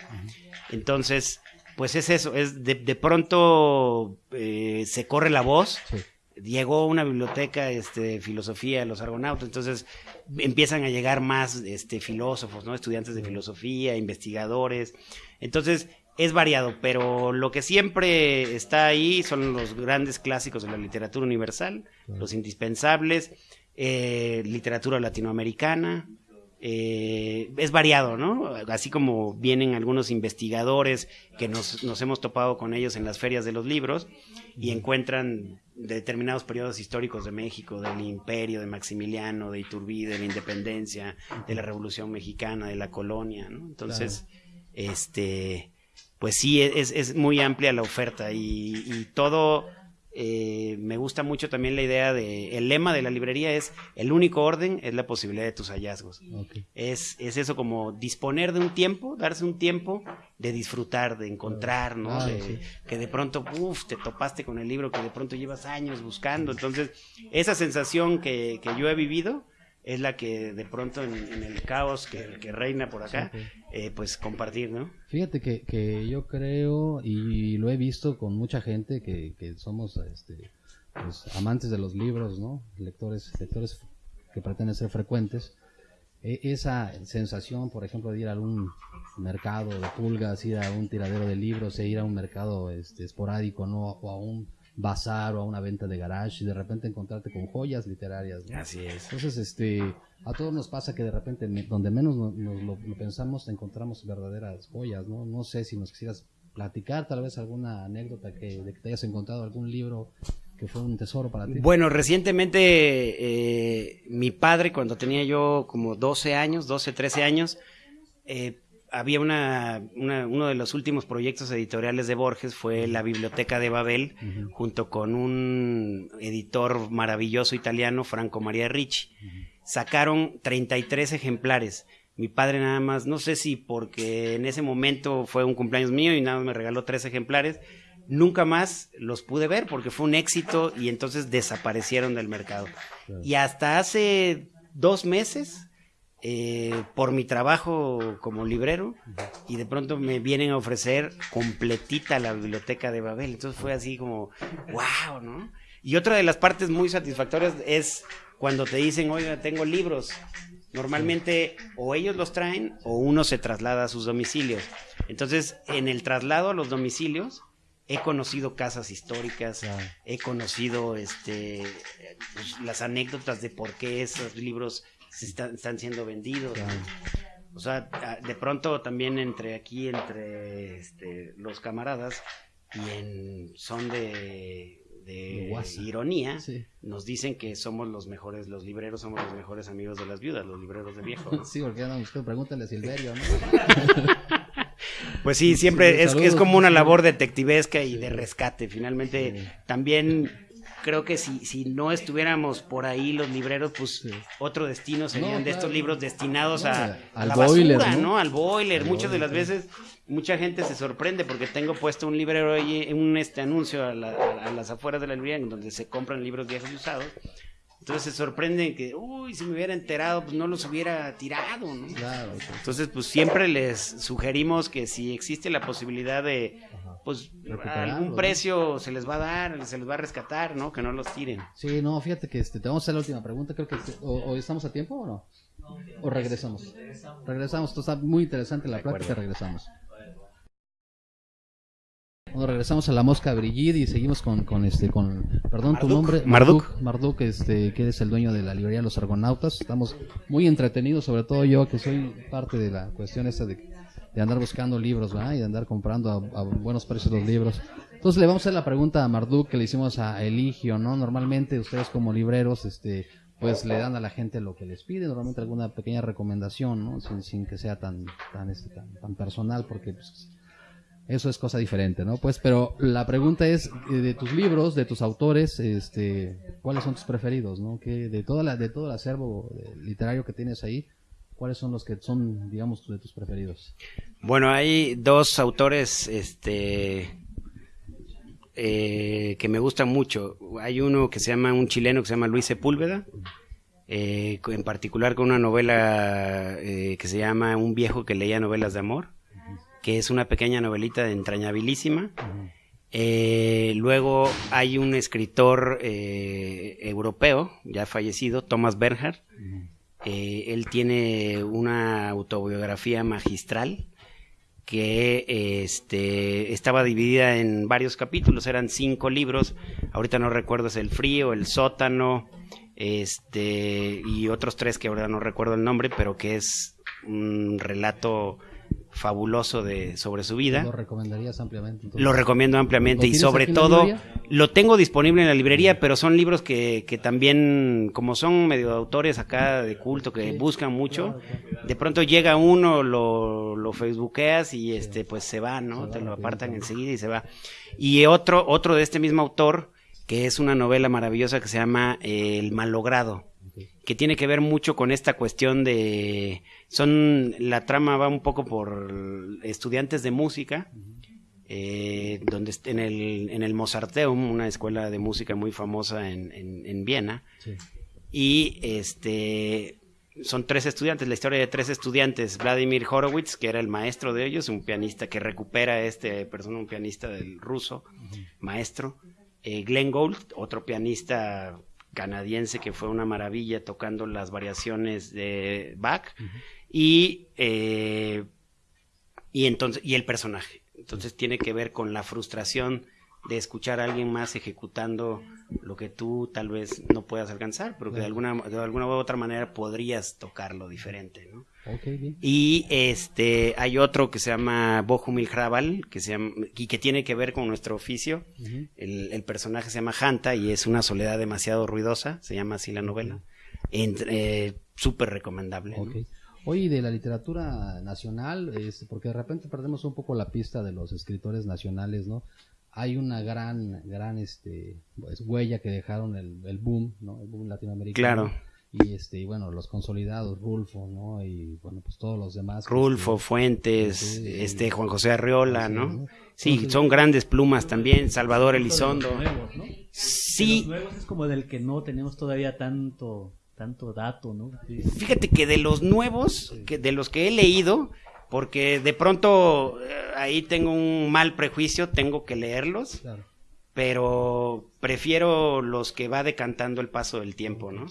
Entonces, pues es eso, es de, de pronto eh, se corre la voz. Sí. Llegó una biblioteca este, de filosofía de los argonautas, entonces empiezan a llegar más este, filósofos, ¿no? estudiantes de filosofía, investigadores. Entonces es variado, pero lo que siempre está ahí son los grandes clásicos de la literatura universal, los indispensables, eh, literatura latinoamericana, eh, es variado, ¿no? Así como vienen algunos investigadores que nos, nos hemos topado con ellos en las ferias de los libros y encuentran determinados periodos históricos de México, del imperio, de Maximiliano, de Iturbide, de la independencia, de la Revolución Mexicana, de la colonia, ¿no? Entonces, este, pues sí, es, es muy amplia la oferta y, y todo... eh, me gusta mucho también la idea de el lema de la librería es el único orden es la posibilidad de tus hallazgos es, es eso como disponer de un tiempo, darse un tiempo de disfrutar, de encontrar, ¿no? Claro, De- sí. Que de pronto, uff, te topaste con el libro que de pronto llevas años buscando. Entonces, esa sensación que, que yo he vivido es la que de pronto en, en el caos que, que reina por acá, eh, pues compartir, ¿no? Fíjate que, que yo creo, y lo he visto con mucha gente que, que somos este, pues, amantes de los libros, ¿no? Lectores, lectores que pretenden ser frecuentes. E- esa sensación, por ejemplo, de ir a algún mercado de pulgas, ir a un tiradero de libros, e ir a un mercado este, esporádico, ¿no? O a un bazar o a una venta de garage y de repente encontrarte con joyas literarias, ¿no? Así es. Entonces, este, a todos nos pasa que de repente, donde menos no- nos, lo, lo pensamos, encontramos verdaderas joyas, ¿no? No sé si nos quisieras platicar tal vez alguna anécdota que, de que te hayas encontrado algún libro que fue un tesoro para ti. Bueno, recientemente eh, mi padre, cuando tenía yo como 12 años, 12, 13 años, eh, había una, una- uno de los últimos proyectos editoriales de Borges fue la Biblioteca de Babel, junto con un editor maravilloso italiano, Franco María Ricci. Sacaron 33 ejemplares. Mi padre nada más, no sé si porque en ese momento fue un cumpleaños mío y nada más me regaló tres ejemplares, nunca más los pude ver porque fue un éxito y entonces desaparecieron del mercado. Y hasta hace dos meses, eh, por mi trabajo como librero, y de pronto me vienen a ofrecer completita la biblioteca de Babel. Entonces fue así como, wow, ¿no? Y otra de las partes muy satisfactorias es cuando te dicen, oiga, tengo libros. Normalmente o ellos los traen o uno se traslada a sus domicilios. Entonces, en el traslado a los domicilios, he conocido casas históricas, Claro. he conocido este pues, las anécdotas de por qué esos libros se están, están siendo vendidos. Claro. O sea, de pronto también entre aquí, entre este, los camaradas, y en son de, de guasa. ironía, Sí. nos dicen que somos los mejores, los libreros somos los mejores amigos de las viudas, los libreros de viejo. (laughs) Sí, porque no, usted pregúntale a Silverio, ¿no? (laughs) Pues sí, siempre Sí, es, saludos, es como una labor detectivesca y de rescate. Finalmente, también creo que si, si no estuviéramos por ahí los libreros, pues Sí. otro destino serían No, de estos libros destinados No, a, al la boiler, basura, ¿no? ¿no? Al boiler. Al Muchas de las veces, mucha gente se sorprende porque tengo puesto un librero ahí, un este anuncio a, la- a- a las afueras de la librería en donde se compran libros viejos y usados. Entonces se sorprenden que, uy, si me hubiera enterado, pues no los hubiera tirado, ¿no? Claro. sí. Entonces, pues siempre les sugerimos que si existe la posibilidad de, Ajá. pues, algún ¿no? precio se les va a dar, se les va a rescatar, ¿no? Que no los tiren. Sí, no, fíjate que este, te vamos a hacer la última pregunta, creo que o, o estamos a tiempo o no? ¿O regresamos? Regresamos, esto está muy interesante la plática, regresamos. Bueno, regresamos a la mosca Brigitte y seguimos con, con este, con, perdón, tu Marduk. nombre, Marduk. Marduk, este, que eres el dueño de la librería Los Argonautas. Estamos muy entretenidos, sobre todo yo, que soy parte de la cuestión esta de, de andar buscando libros, ¿verdad? Y de andar comprando a, a buenos precios los libros. Entonces le vamos a hacer la pregunta a Marduk que le hicimos a Eligio, ¿no? Normalmente ustedes como libreros, este, pues le dan a la gente lo que les pide, normalmente alguna pequeña recomendación, ¿no? Sin, sin que sea tan, tan, este, tan, tan personal, porque pues, eso es cosa diferente, ¿no? Pues, pero la pregunta es eh, de tus libros, de tus autores, este, ¿cuáles son tus preferidos, no? Que de toda la, de todo el acervo literario que tienes ahí, ¿cuáles son los que son, digamos, de tus preferidos? Bueno, hay dos autores, este, eh, que me gustan mucho. Hay uno que se llama, un chileno que se llama Luis Sepúlveda, eh, en particular con una novela eh, que se llama Un viejo que leía novelas de amor, que es una pequeña novelita entrañabilísima. Eh, luego hay un escritor eh, europeo, ya fallecido, Thomas Bernhard. Eh, él tiene una autobiografía magistral que este, estaba dividida en varios capítulos, eran cinco libros, ahorita no recuerdo, es El Frío, El Sótano, este, y otros tres que ahora no recuerdo el nombre, pero que es un relato fabuloso de, sobre su vida. ¿Lo recomendarías ampliamente? entonces? Lo recomiendo ampliamente ¿Lo y sobre todo lo tengo disponible en la librería, pero son libros que, que también, como son medio autores acá de culto que buscan mucho, de pronto llega uno, lo, lo facebookeas y este pues se va, ¿no? Se va Te lo apartan enseguida y se va. Y otro, otro de este mismo autor, que es una novela maravillosa que se llama eh, El Malogrado que tiene que ver mucho con esta cuestión de son la trama va un poco por estudiantes de música eh, donde en el en el Mozarteum una escuela de música muy famosa en, en, en Viena Sí. y este son tres estudiantes, la historia de tres estudiantes, Vladimir Horowitz, que era el maestro de ellos, un pianista que recupera a este persona, un pianista del ruso, maestro, eh, Glenn Gould, otro pianista canadiense que fue una maravilla tocando las variaciones de Bach, y, eh, y entonces, y el personaje. Entonces tiene que ver con la frustración de escuchar a alguien más ejecutando lo que tú tal vez no puedas alcanzar, pero que de alguna, de alguna u otra manera podrías tocarlo diferente, ¿no? Bien. Y este hay otro que se llama Bohumil Hrabal, que se llama, y que tiene que ver con nuestro oficio. El, el personaje se llama Hanta y es una soledad demasiado ruidosa, se llama así la novela. Eh, Súper recomendable. ¿no? Ok. Oye, de la literatura nacional, este, porque de repente perdemos un poco la pista de los escritores nacionales, ¿no? Hay una gran, gran, este, pues, huella que dejaron el, el boom, ¿no? El boom latinoamericano. Claro. Y este, y bueno, los consolidados, Rulfo, ¿no? Y bueno, pues todos los demás. Rulfo, este, Fuentes, este Juan José Arriola, Sí, ¿no? ¿no? Sí, Entonces- son grandes plumas también, Salvador Elizondo. De los nuevos, ¿no? Sí, De los nuevos es como del que no tenemos todavía tanto, tanto dato, ¿no? Sí. Fíjate que de los nuevos, que de los que he leído, porque de pronto eh, ahí tengo un mal prejuicio, tengo que leerlos, Claro. pero prefiero los que va decantando el paso del tiempo, ¿no?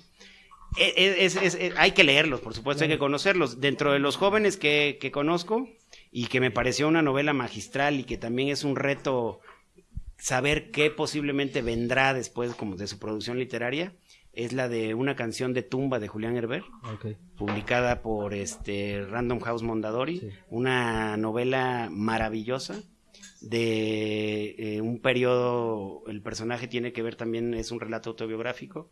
Eh, eh, es- es- es- hay que leerlos, por supuesto, hay que conocerlos. Dentro de los jóvenes que, que conozco y que me pareció una novela magistral y que también es un reto saber qué posiblemente vendrá después como de su producción literaria, es la de una canción de tumba de Julián Herber, Ok. publicada por este Random House Mondadori, Sí. una novela maravillosa de eh, un periodo, el personaje tiene que ver también, es un relato autobiográfico,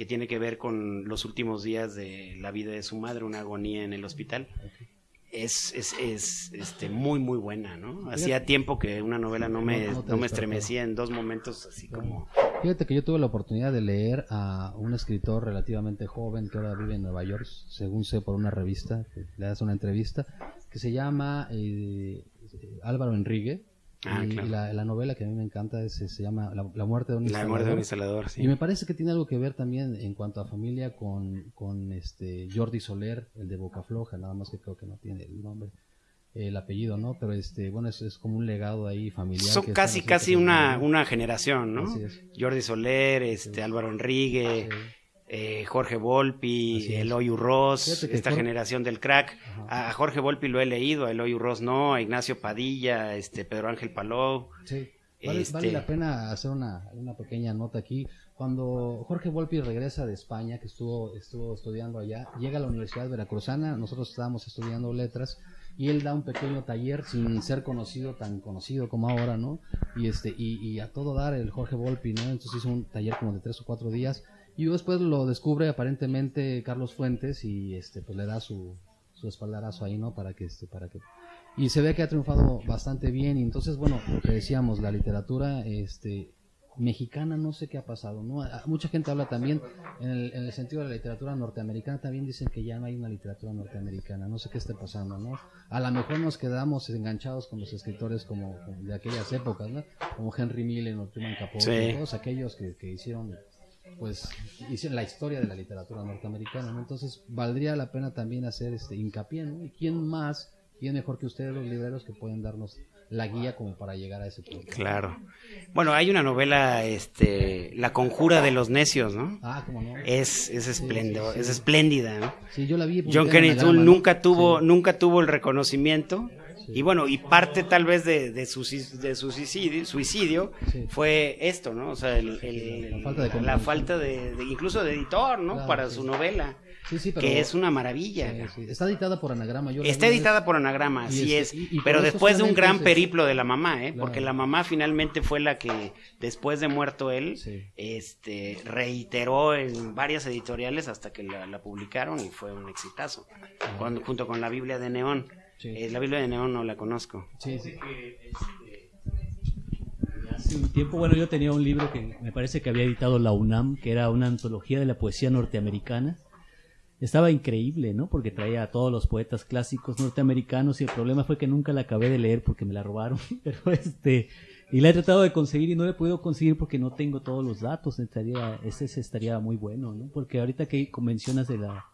que tiene que ver con los últimos días de la vida de su madre, una agonía en el hospital. Es, es, es este, muy, muy buena, ¿no? Hacía tiempo que una novela no me, No- me estremecía en dos momentos así como... Fíjate que yo tuve la oportunidad de leer a un escritor relativamente joven que ahora vive en Nueva York, según sé por una revista, le hace una entrevista, que se llama eh, Álvaro Enrique. Ah, y claro. la, la novela que a mí me encanta es, se llama La, La muerte de un La muerte de un instalador. sí. Y me parece que tiene algo que ver también en cuanto a familia con, con este Jordi Soler, el de Boca Floja, nada más que creo que no tiene el nombre, el apellido, ¿no? Pero este, bueno, es, es como un legado ahí familiar. Son que casi, casi una, una generación, ¿no? Jordi Soler, este, Álvaro Enrique, Sí. Eh, Jorge Volpi. Eloy Urroz, esta Jorge- generación del crack. A, a Jorge Volpi lo he leído, a Eloy Urroz no, a Ignacio Padilla, este, Pedro Ángel Palou. Sí. Vale, Este- vale la pena hacer una, una pequeña nota aquí. Cuando Jorge Volpi regresa de España, que estuvo, estuvo estudiando allá, llega a la Universidad Veracruzana, nosotros estábamos estudiando letras, y él da un pequeño taller sin ser conocido, tan conocido como ahora, ¿no? Y, este, y, y a todo dar el Jorge Volpi, ¿no? Entonces hizo un taller como de tres o cuatro días, y después lo descubre aparentemente Carlos Fuentes, y este, pues le da su, su espaldarazo ahí, ¿no? Para que, este, para que y se ve que ha triunfado bastante bien y entonces bueno lo que decíamos la literatura este mexicana no sé qué ha pasado no A- mucha gente habla también en el, en el sentido de la literatura norteamericana también dicen que ya no hay una literatura norteamericana no sé qué esté pasando no a lo mejor nos quedamos enganchados con los escritores como como de aquellas épocas no como Henry Miller Truman Capote Sí. todos aquellos que, que hicieron pues hicieron la historia de la literatura norteamericana, ¿no? Entonces valdría la pena también hacer este hincapié, ¿no? ¿Y quién más, quién mejor que ustedes los libreros que pueden darnos la guía como para llegar a ese punto? Claro. Bueno, hay una novela, este, La conjura de los necios, ¿no? Ah, cómo no. Es, es espléndido, sí, sí. es espléndida, ¿no? Sí, yo la vi. John Kennedy nunca tuvo, nunca tuvo el reconocimiento. Y bueno, y parte tal vez de, de su, de su suicidio, suicidio Sí. fue esto, ¿no? O sea, el- el- La falta de la falta de, de- incluso de editor, ¿no? Claro, Para sí. su novela, Sí, sí, pero- que es una maravilla. Está editada por Anagrama. Yo Está editada por Anagrama, así es, y- y por pero después de un gran es- periplo de la mamá, ¿eh? Claro. Porque la mamá finalmente fue la que, después de muerto él, este, reiteró en varias editoriales hasta que la, la publicaron y fue un exitazo, Cuando- junto con la Biblia de Neón. Sí. Eh, la Biblia de Neón no la conozco. Sí, sí. Hace un tiempo, bueno, yo tenía un libro que me parece que había editado la UNAM, que era una antología de la poesía norteamericana. Estaba increíble, ¿no? Porque traía a todos los poetas clásicos norteamericanos y el problema fue que nunca la acabé de leer porque me la robaron. (laughs) Pero este, y la he tratado de conseguir y no la he podido conseguir porque no tengo todos los datos. Estaría, ese, ese estaría muy bueno, ¿no? Porque ahorita que mencionas de la,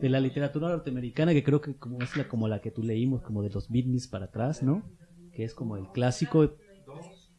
de la literatura norteamericana, que creo que como es la, como la que tú leímos, como de los Beatles para atrás, ¿no? Que es como el clásico,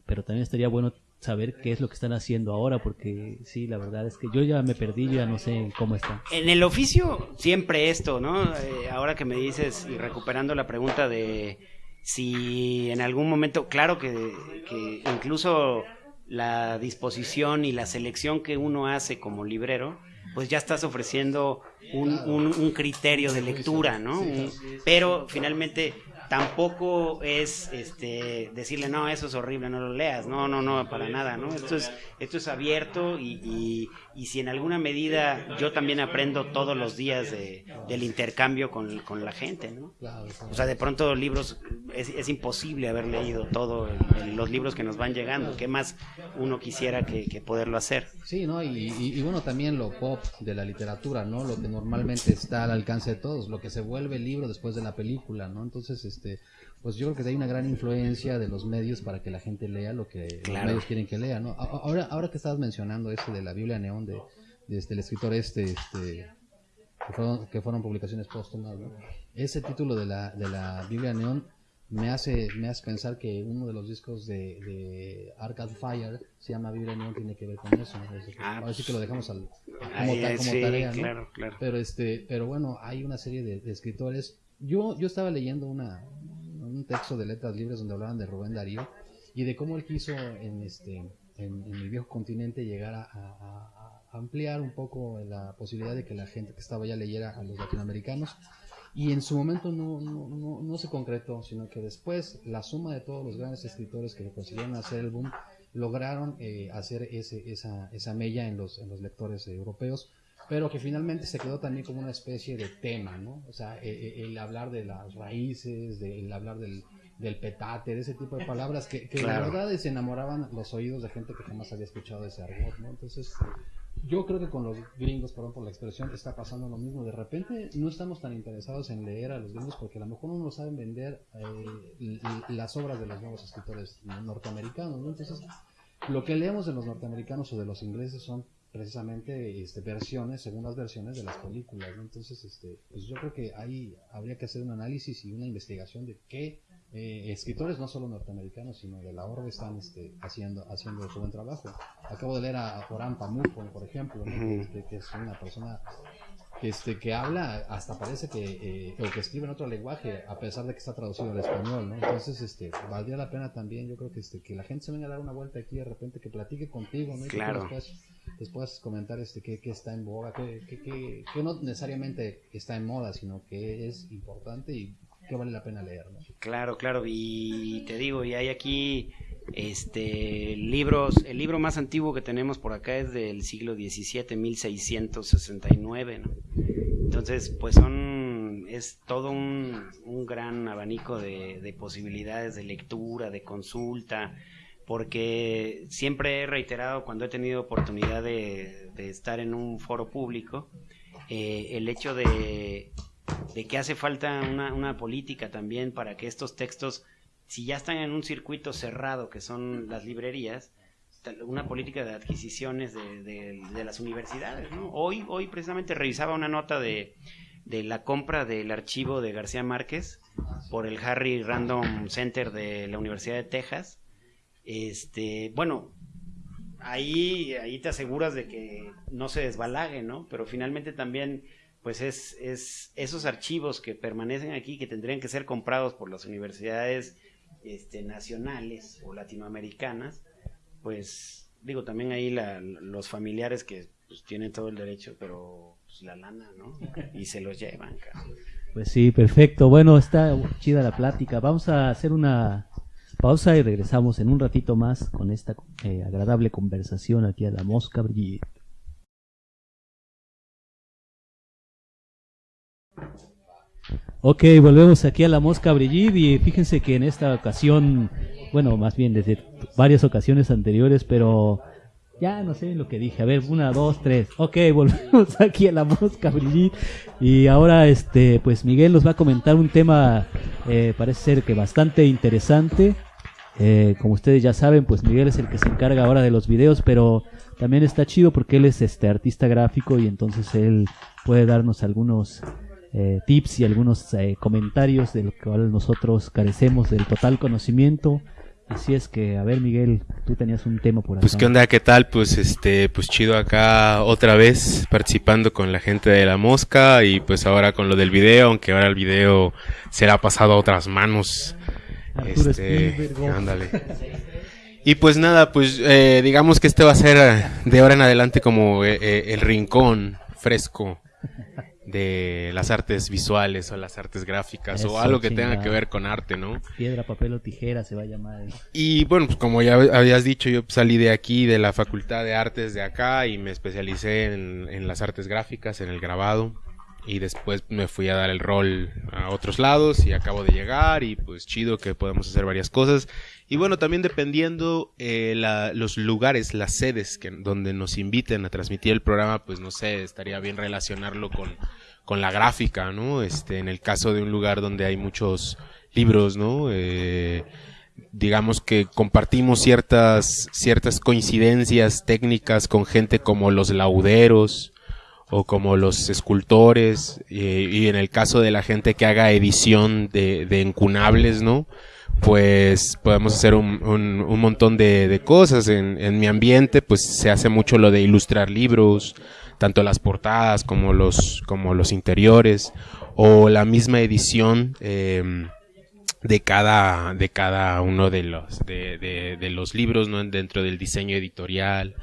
pero también estaría bueno saber qué es lo que están haciendo ahora, porque sí, la verdad es que yo ya me perdí, ya no sé cómo está. En el oficio, siempre esto, ¿no? Eh, ahora que me dices, y recuperando la pregunta de si en algún momento, claro que, que incluso la disposición y la selección que uno hace como librero, pues ya estás ofreciendo un, un- un criterio de lectura, ¿no? Un- pero finalmente tampoco es este decirle no eso es horrible no lo leas no no no para nada no esto es esto es abierto y, y- y si en alguna medida yo también aprendo todos los días de- del intercambio con, con la gente no o sea de pronto libros es, es imposible haber leído todos los libros que nos van llegando qué más uno quisiera que, que poderlo hacer Sí, ¿no? Y, y- y bueno, también lo pop de la literatura, ¿no? Lo que normalmente está al alcance de todos, lo que se vuelve el libro después de la película, ¿no? Entonces, este, pues yo creo que hay una gran influencia de los medios para que la gente lea lo que Claro. los medios quieren que lea, ¿no? Ahora, ahora que estabas mencionando este de la Biblia Neón de, de este, el escritor este, este, que fueron, que fueron publicaciones póstumas, ¿no? Ese título de la, de la Biblia Neón me hace, me hace pensar que uno de los discos de, de Arcade Fire se llama Vibra Neon, tiene que ver con eso. Es- Ah, ahora sí que lo dejamos al, como, Ahí, ta- como sí, tarea, ¿no? claro, claro. Pero este, pero bueno, hay una serie de, de escritores. Yo, yo estaba leyendo una, un texto de letras libres donde hablaban de Rubén Darío y de cómo él quiso en este, en, el viejo continente llegar a, ampliar un poco la posibilidad de que la gente que estaba allá leyera a los latinoamericanos. Y en su momento no, no, no, no se concretó, sino que después la suma de todos los grandes escritores que consiguieron hacer el boom lograron eh, hacer ese, esa, esa mella en los, en los lectores europeos, pero que finalmente se quedó también como una especie de tema, ¿no? O sea, eh, eh, el hablar de las raíces, de- el hablar del, del petate, de ese tipo de palabras que, que Claro. la verdad es, enamoraban los oídos de gente que jamás había escuchado ese argot, ¿no? Entonces, yo creo que con los gringos, perdón por la expresión, está pasando lo mismo. De repente no estamos tan interesados en leer a los gringos porque a lo mejor no saben vender eh, las obras de los nuevos escritores norteamericanos, ¿no? Entonces, lo que leemos de los norteamericanos o de los ingleses son precisamente este, versiones, segundas versiones de las películas, ¿no? Entonces, este, pues yo creo que ahí habría que hacer un análisis y una investigación de qué eh, escritores, no solo norteamericanos, sino de la orbe están este, haciendo, haciendo su buen trabajo. Acabo de leer a, a Pamuk, por ejemplo, ¿no? que, este, que es una persona que, este, que habla, hasta parece que, eh, o que escribe en otro lenguaje, a pesar de que está traducido al español, ¿no? Entonces, este, valdría la pena también, yo creo que, este, que la gente se venga a dar una vuelta aquí de repente, que platique contigo, ¿no? Y que Claro. puedas- les puedas comentar, este, qué, qué está en boga, qué, qué, qué- no necesariamente está en moda, sino que es importante y que vale la pena leer, ¿no? Claro, claro, y te digo, y hay aquí este libros, el libro más antiguo que tenemos por acá es del siglo XVII, 1669, ¿no? Entonces, pues son, es todo un, un gran abanico de, de posibilidades de lectura, de consulta, porque siempre he reiterado cuando he tenido oportunidad de, estar en un foro público, eh, el hecho de, que hace falta una, una política también para que estos textos, si ya están en un circuito cerrado que son las librerías, una política de adquisiciones de, las universidades. Hoy, hoy precisamente revisaba una nota de la compra del archivo de García Márquez por el Harry Random Center de la Universidad de Texas. Este, bueno, ahí, ahí te aseguras de que no se desbalague, ¿no? Pero finalmente también, pues es, es esos archivos que permanecen aquí, que tendrían que ser comprados por las universidades este, nacionales o latinoamericanas, pues digo, también ahí la- los familiares que pues, tienen todo el derecho, pero pues, la lana, ¿no? Y se los llevan. Pues sí, perfecto. Bueno, está chida la plática. Vamos a hacer una pausa y regresamos en un ratito más con esta eh, agradable conversación aquí a la Mosca Brigitte. Ok, volvemos aquí a la Mosca Brigitte y fíjense que en esta ocasión, bueno, más bien desde varias ocasiones anteriores, pero ya no sé lo que dije. A ver, una, dos, tres. Ok, (laughs) volvemos aquí a la Mosca Brigitte y ahora, este, pues Miguel nos va a comentar un tema, eh, parece ser que bastante interesante. Eh, como ustedes ya saben, pues Miguel es el que se encarga ahora de los videos, pero también está chido porque él es este artista gráfico y entonces él puede darnos algunos eh, tips y algunos eh, comentarios de lo cual nosotros carecemos del total conocimiento. Así es que, a ver Miguel, tú tenías un tema por acá. Pues qué onda, qué tal, pues este, pues chido acá otra vez participando con la gente de la mosca y pues ahora con lo del video, aunque ahora el video será pasado a otras manos. Arturo Este, Spielberg. ándale. Y pues nada, pues eh, digamos que este va a ser eh, de ahora en adelante como eh, eh, el rincón fresco de las artes visuales o las artes gráficas Eso, o algo que tenga que ver con arte, ¿no? Piedra, papel o tijera se va a llamar. eh. Y bueno, pues como ya habías dicho, yo salí de aquí, de la Facultad de Artes de acá y me especialicé en, en las artes gráficas, en el grabado. Y después me fui a dar el rol a otros lados y acabo de llegar y pues chido que podemos hacer varias cosas. Y bueno, también dependiendo eh, los lugares, las sedes que, donde nos inviten a transmitir el programa, pues no sé, estaría bien relacionarlo con, con la gráfica, ¿no? Este, en el caso de un lugar donde hay muchos libros, ¿no? Eh, digamos que compartimos ciertas, ciertas coincidencias técnicas con gente como los lauderos o como los escultores y en el caso de la gente que haga edición de, de encunables, ¿no? Pues podemos hacer un, montón de, cosas. En, mi ambiente, pues se hace mucho lo de ilustrar libros, tanto las portadas como los, como los interiores, o la misma edición eh, de cada, de cada uno de los, de, de los libros, ¿no? Dentro del diseño editorial,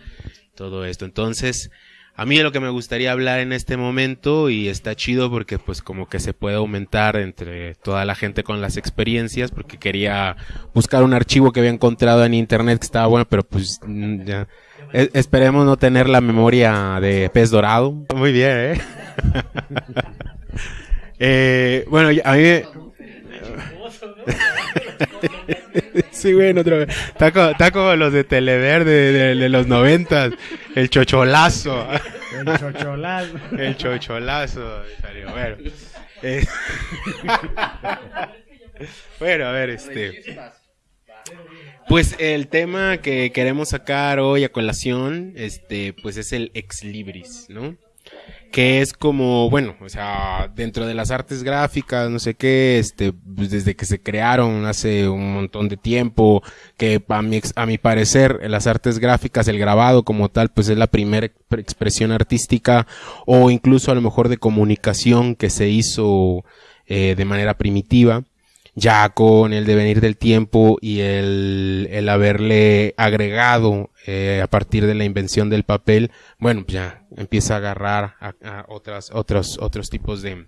todo esto. Entonces, a mí de lo que me gustaría hablar en este momento y está chido porque pues como que se puede aumentar entre toda la gente con las experiencias porque quería buscar un archivo que había encontrado en internet que estaba bueno pero pues mm, ya E- esperemos no tener la memoria de pez dorado. Muy bien, ¿eh? (laughs) Eh, bueno, a mí (laughs) (laughs) Sí, güey, otro. Está como, está como los de Televerde de, de- de los noventas. El chocholazo. El chocholás. El chocholazo. Bueno. Eh, (laughs) bueno, a ver, este. Pues el tema que queremos sacar hoy a colación, este, pues es el ex libris, ¿no? Que es como, bueno, o sea, dentro de las artes gráficas, no sé qué, este, pues desde que se crearon hace un montón de tiempo, que a mi, a mi parecer, las artes gráficas, el grabado como tal, pues es la primera ex- expresión artística o incluso a lo mejor de comunicación que se hizo eh, de manera primitiva ya con el devenir del tiempo y el, el haberle agregado eh, a partir de la invención del papel, bueno, pues ya empieza a agarrar a, otras, otros, otros tipos de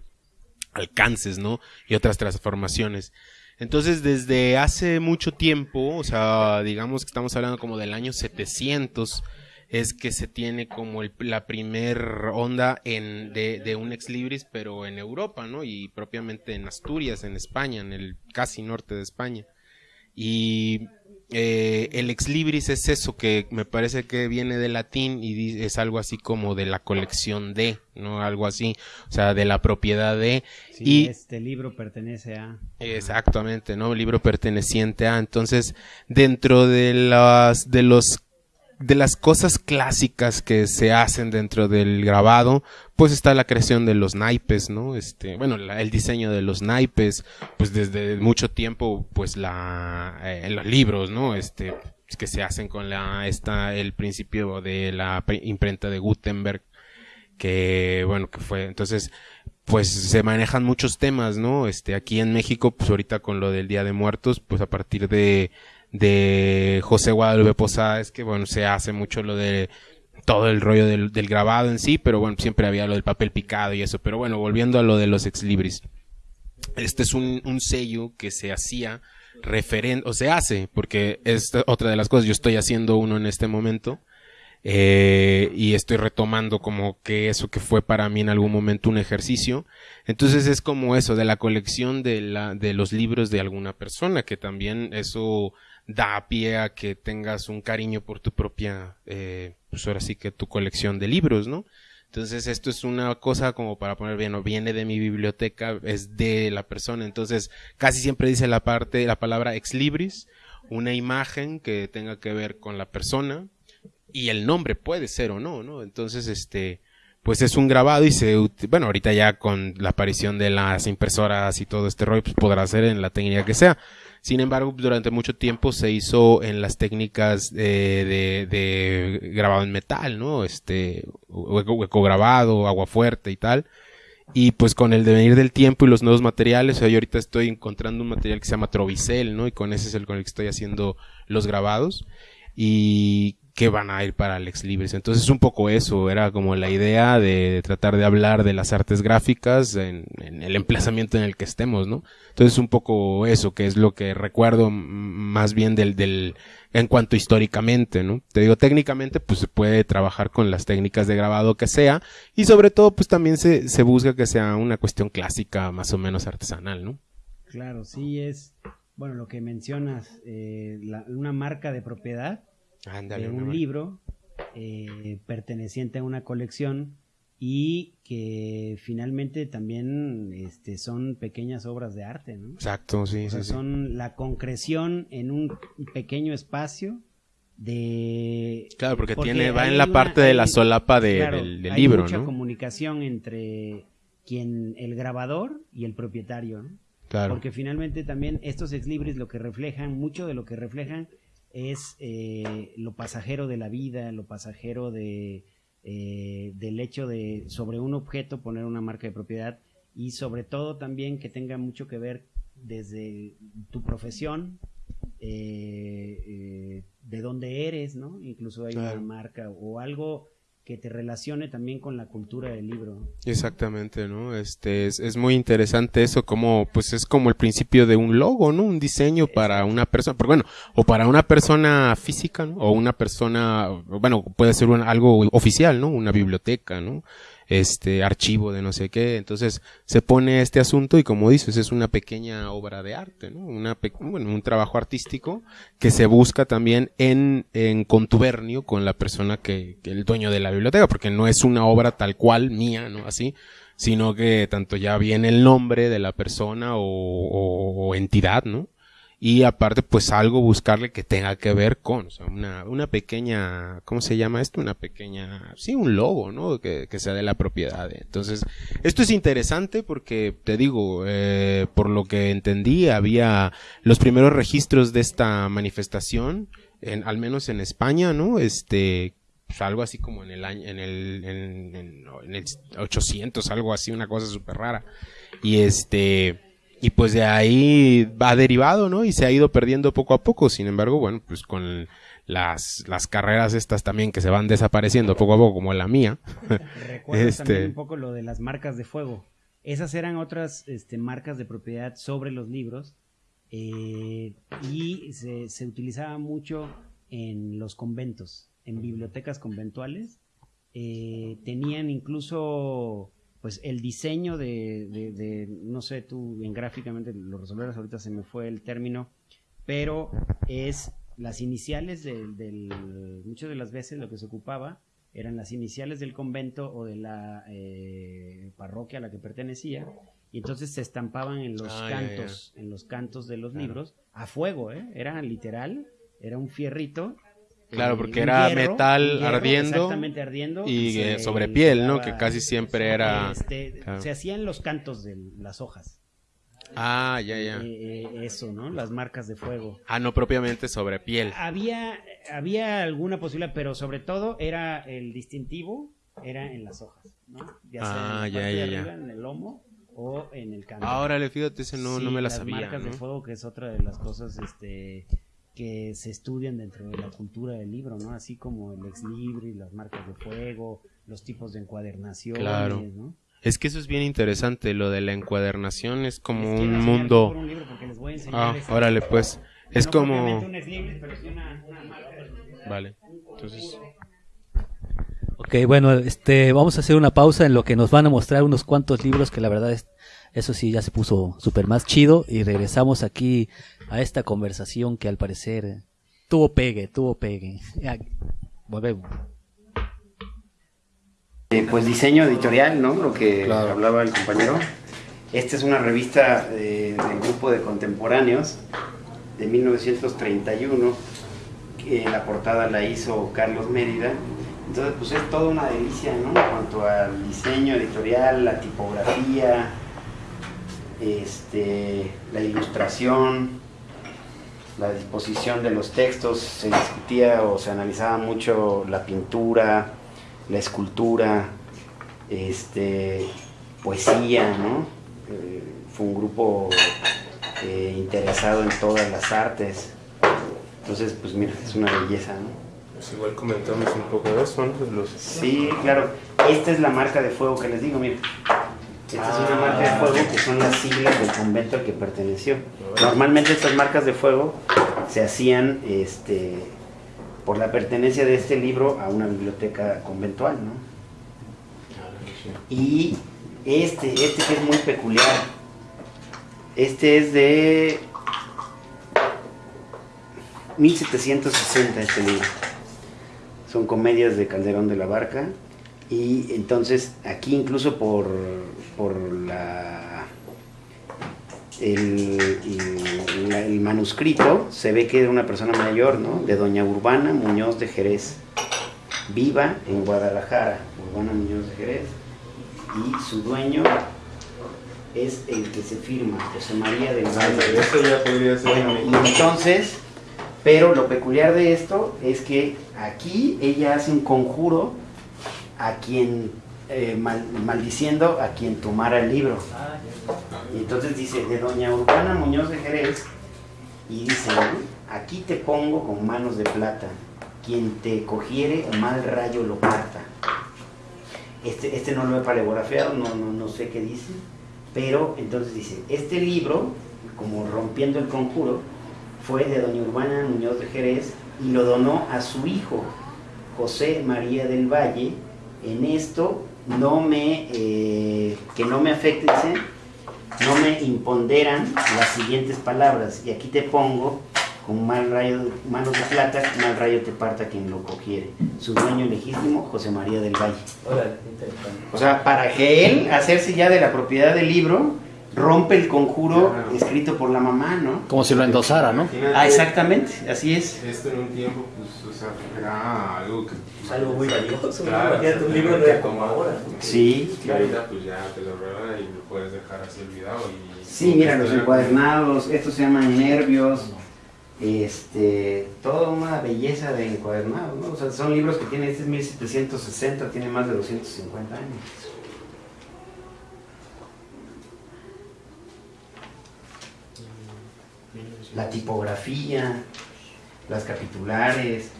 alcances, ¿no? Y otras transformaciones. Entonces, desde hace mucho tiempo, o sea, digamos que estamos hablando como del año 700, es que se tiene como el- la primer onda en, de, de un ex libris, pero en Europa, ¿no? Y propiamente en Asturias, en España, en el casi norte de España. Y eh, el ex libris es eso que me parece que viene del latín y es algo así como de la colección de, ¿no? Algo así, o sea, de la propiedad de. Sí, y este libro pertenece a. Exactamente, ¿no? Libro perteneciente a. Entonces, dentro de las, de los, de las cosas clásicas que se hacen dentro del grabado, pues está la creación de los naipes, ¿no? Este, bueno, la- el diseño de los naipes, pues desde mucho tiempo, pues la, eh, los libros, ¿no? Este, que se hacen con la, esta, el principio de la pre- imprenta de Gutenberg, que, bueno, que fue, entonces, pues se manejan muchos temas, ¿no? Este, aquí en México, pues ahorita con lo del Día de Muertos, pues a partir de, de José Guadalupe Posada, es que, bueno, se hace mucho lo de todo el rollo del, grabado en sí, pero bueno, siempre había lo del papel picado y eso, pero bueno, volviendo a lo de los ex libris. Este es un, un sello que se hacía referente, o se hace, porque es otra de las cosas, yo estoy haciendo uno en este momento, eh, y estoy retomando como que eso que fue para mí en algún momento un ejercicio. Entonces es como eso de la colección de la de los libros de alguna persona que también eso da pie a que tengas un cariño por tu propia eh, pues ahora sí que tu colección de libros, ¿no? Entonces esto es una cosa como para poner bien, no viene de mi biblioteca, es de la persona. Entonces casi siempre dice la parte, la palabra ex libris, una imagen que tenga que ver con la persona, y el nombre puede ser o no, ¿no? Entonces, este, pues es un grabado y se, bueno, ahorita ya con la aparición de las impresoras y todo este rollo, pues podrá ser en la técnica que sea. Sin embargo, durante mucho tiempo se hizo en las técnicas de, de, de grabado en metal, ¿no? Este, hueco, grabado, agua fuerte y tal. Y pues con el devenir del tiempo y los nuevos materiales, o yo ahorita estoy encontrando un material que se llama Trovicel, ¿no? Y con ese es el con el que estoy haciendo los grabados. Y que van a ir para Alex Libres. Entonces un poco eso, era como la idea de tratar de hablar de las artes gráficas en, en el emplazamiento en el que estemos, ¿no? Entonces un poco eso, que es lo que recuerdo más bien del, del, en cuanto históricamente, ¿no? Te digo, técnicamente pues se puede trabajar con las técnicas de grabado que sea y sobre todo pues también se, se busca que sea una cuestión clásica más o menos artesanal, ¿no? Claro, sí es. Bueno, lo que mencionas, eh, la- una marca de propiedad Ándale, de un libro eh, perteneciente a una colección y que finalmente también este, son pequeñas obras de arte, ¿no? Exacto, sí, O sea, sí, sí. son la concreción en un pequeño espacio de Claro, porque, Porque tiene, va en la una- parte de la solapa de- claro, del, del hay libro, mucha ¿no? comunicación entre quien el grabador y el propietario, ¿no? Claro. Porque finalmente también estos ex libris lo que reflejan, mucho de lo que reflejan es eh, lo pasajero de la vida, lo pasajero de, eh, del hecho de sobre un objeto poner una marca de propiedad y sobre todo también que tenga mucho que ver desde tu profesión, eh, eh, de dónde eres, ¿no? Incluso hay Claro. una marca o algo que te relacione también con la cultura del libro. Exactamente, ¿no? Este es, es muy interesante eso, como pues es como el principio de un logo, ¿no? Un diseño para una persona, pero bueno, o para una persona física, ¿no? O una persona, bueno, puede ser un- algo oficial, ¿no? Una biblioteca, ¿no? Este archivo de no sé qué, entonces se pone este asunto y como dices es una pequeña obra de arte, ¿no? Una bueno, un trabajo artístico que se busca también en, en contubernio con la persona que, que el dueño de la biblioteca, porque no es una obra tal cual mía, ¿no? Así, sino que tanto ya viene el nombre de la persona o, o- o entidad, ¿no? Y aparte, pues algo buscarle que tenga que ver con, o sea, una, una pequeña, ¿cómo se llama esto? Una pequeña, sí, un logo, ¿no? Que, que sea de la propiedad. Entonces, esto es interesante porque, te digo, eh, por lo que entendí, había los primeros registros de esta manifestación, en, al menos en España, ¿no? Este, pues, algo así como en el año, en el, en, en- el 800, algo así, una cosa súper rara. Y este, y pues de ahí va derivado, ¿no? Y se ha ido perdiendo poco a poco. Sin embargo, bueno, pues con las, las carreras estas también que se van desapareciendo poco a poco, como la mía. Recuerdo Este- también un poco lo de las marcas de fuego. Esas eran otras este, marcas de propiedad sobre los libros eh, y se, se utilizaba mucho en los conventos, en bibliotecas conventuales. Eh, tenían incluso pues el diseño de, de- de- no sé, tú bien gráficamente lo resolverás, ahorita se me fue el término, pero es las iniciales del, del- muchas de las veces lo que se ocupaba eran las iniciales del convento o de la eh, parroquia a la que pertenecía y entonces se estampaban en los Ah, cantos en los cantos de los libros a fuego ¿eh? era literal era un fierrito Claro, porque era hierro, metal hierro, ardiendo exactamente ardiendo y se sobre le piel, ¿no? Que casi siempre era... este, claro. se hacían los cantos de las hojas Ah, ya, ya. Eh, eh, eso no las marcas de fuego Ah, no propiamente sobre piel. había, había alguna posibilidad, pero sobre todo era el distintivo, era en las hojas, ¿no? Ya sea Ah, en ya, la parte ya, de ya. arriba, en el lomo o en el canto. Ah, órale, fíjate, ese no, Sí, no me la las sabía. marcas de fuego, que es otra de las cosas este, que se estudian dentro de la cultura del libro, ¿no? Así como el ex libris, las marcas de fuego, los tipos de encuadernaciones, Claro. ¿no? Es que eso es bien interesante, lo de la encuadernación es como Les un mundo... por un libro porque les voy a enseñar Ah, esa- órale, pues. Es no como... propiamente un ex libris, pero sí una- una marca de- Vale, entonces... Ok, bueno, este, vamos a hacer una pausa en lo que nos van a mostrar unos cuantos libros que la verdad es, eso sí ya se puso súper más chido y regresamos aquí a esta conversación que al parecer tuvo pegue, tuvo pegue. Ya, volvemos. Eh, pues diseño editorial, ¿no? Lo que Claro. hablaba el compañero. Esta es una revista eh, del grupo de contemporáneos de 1931, que la portada la hizo Carlos Mérida. Entonces, pues es toda una delicia, ¿no? En cuanto al diseño editorial, la tipografía, este, la ilustración, la disposición de los textos, se discutía o se analizaba mucho la pintura, la escultura, este, poesía, ¿no? Eh, fue un grupo eh, interesado en todas las artes. Entonces, pues mira, es una belleza, ¿no? Pues igual comentamos un poco de eso, ¿no? Los... Sí, claro. Esta es la marca de fuego que les digo, mira. Esta es una marca de fuego que son las siglas del convento al que perteneció. Normalmente estas marcas de fuego se hacían este, por la pertenencia de este libro a una biblioteca conventual, ¿no? Y este, este que es muy peculiar, este es de 1760 este libro. Son comedias de Calderón de la Barca. Y entonces aquí incluso por, por la, el- el- el, el manuscrito se ve que era una persona mayor, ¿no? De doña Urbana Muñoz de Jerez, viva en Guadalajara, Urbana Muñoz de Jerez, y su dueño es el que se firma, José María del Valle. Eso ya podría ser Bueno, y entonces, pero lo peculiar de esto es que aquí ella hace un conjuro a quien, eh, mal- maldiciendo a quien tomara el libro. Y entonces dice, de doña Urbana Muñoz de Jerez, y dice, aquí te pongo con manos de plata, quien te cogiere mal rayo lo parta. Este, este no lo he paleografiado, no, no, no sé qué dice, pero entonces dice, este libro, como rompiendo el conjuro, fue de doña Urbana Muñoz de Jerez y lo donó a su hijo, José María del Valle. En esto no me, eh, que no me afecte, dice, no me imponderan las siguientes palabras. Y aquí te pongo con mal rayo, manos de plata, mal rayo te parta quien lo cogiere. Su dueño legítimo, José María del Valle. O sea, para que él hacerse ya de la propiedad del libro, rompe el conjuro Claro. escrito por la mamá, ¿no? Como si lo endosara, ¿no? Ah, exactamente, así es. Esto en un tiempo, pues, era algo que... Es algo muy valioso. Claro, Imagínate un libro de como ahora. Sí, claro. ahorita pues ya te lo regala y lo puedes dejar así olvidado y... Sí, mira, los encuadernados, estos se llaman nervios, este, toda una belleza de encuadernados, ¿no? O sea, son libros que tienen, este es 1760, tiene más de 250 años. La tipografía, las capitulares.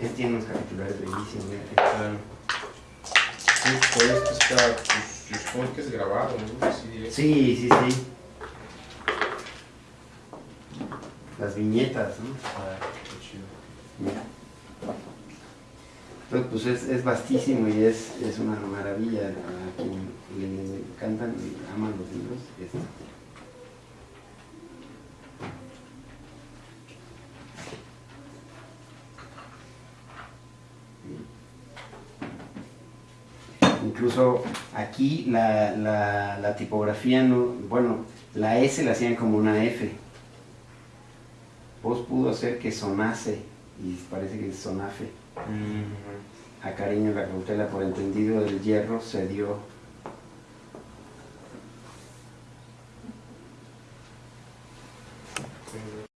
Este tiene unos capitulares bellísimos, mira. Todo esto está, pues, supongo que es grabado, ¿no? Sí, sí, sí. Las viñetas, ¿no? Ah, qué chido. Mira. Entonces, pues es, es vastísimo y es, es una maravilla. A quien le encantan y aman los libros. es- Incluso aquí la, la, la tipografía, no, bueno, la S la hacían como una F. Vos pudo hacer que sonase y parece que es sonafe. Mm, A cariño la cautela por entendido del hierro se dio.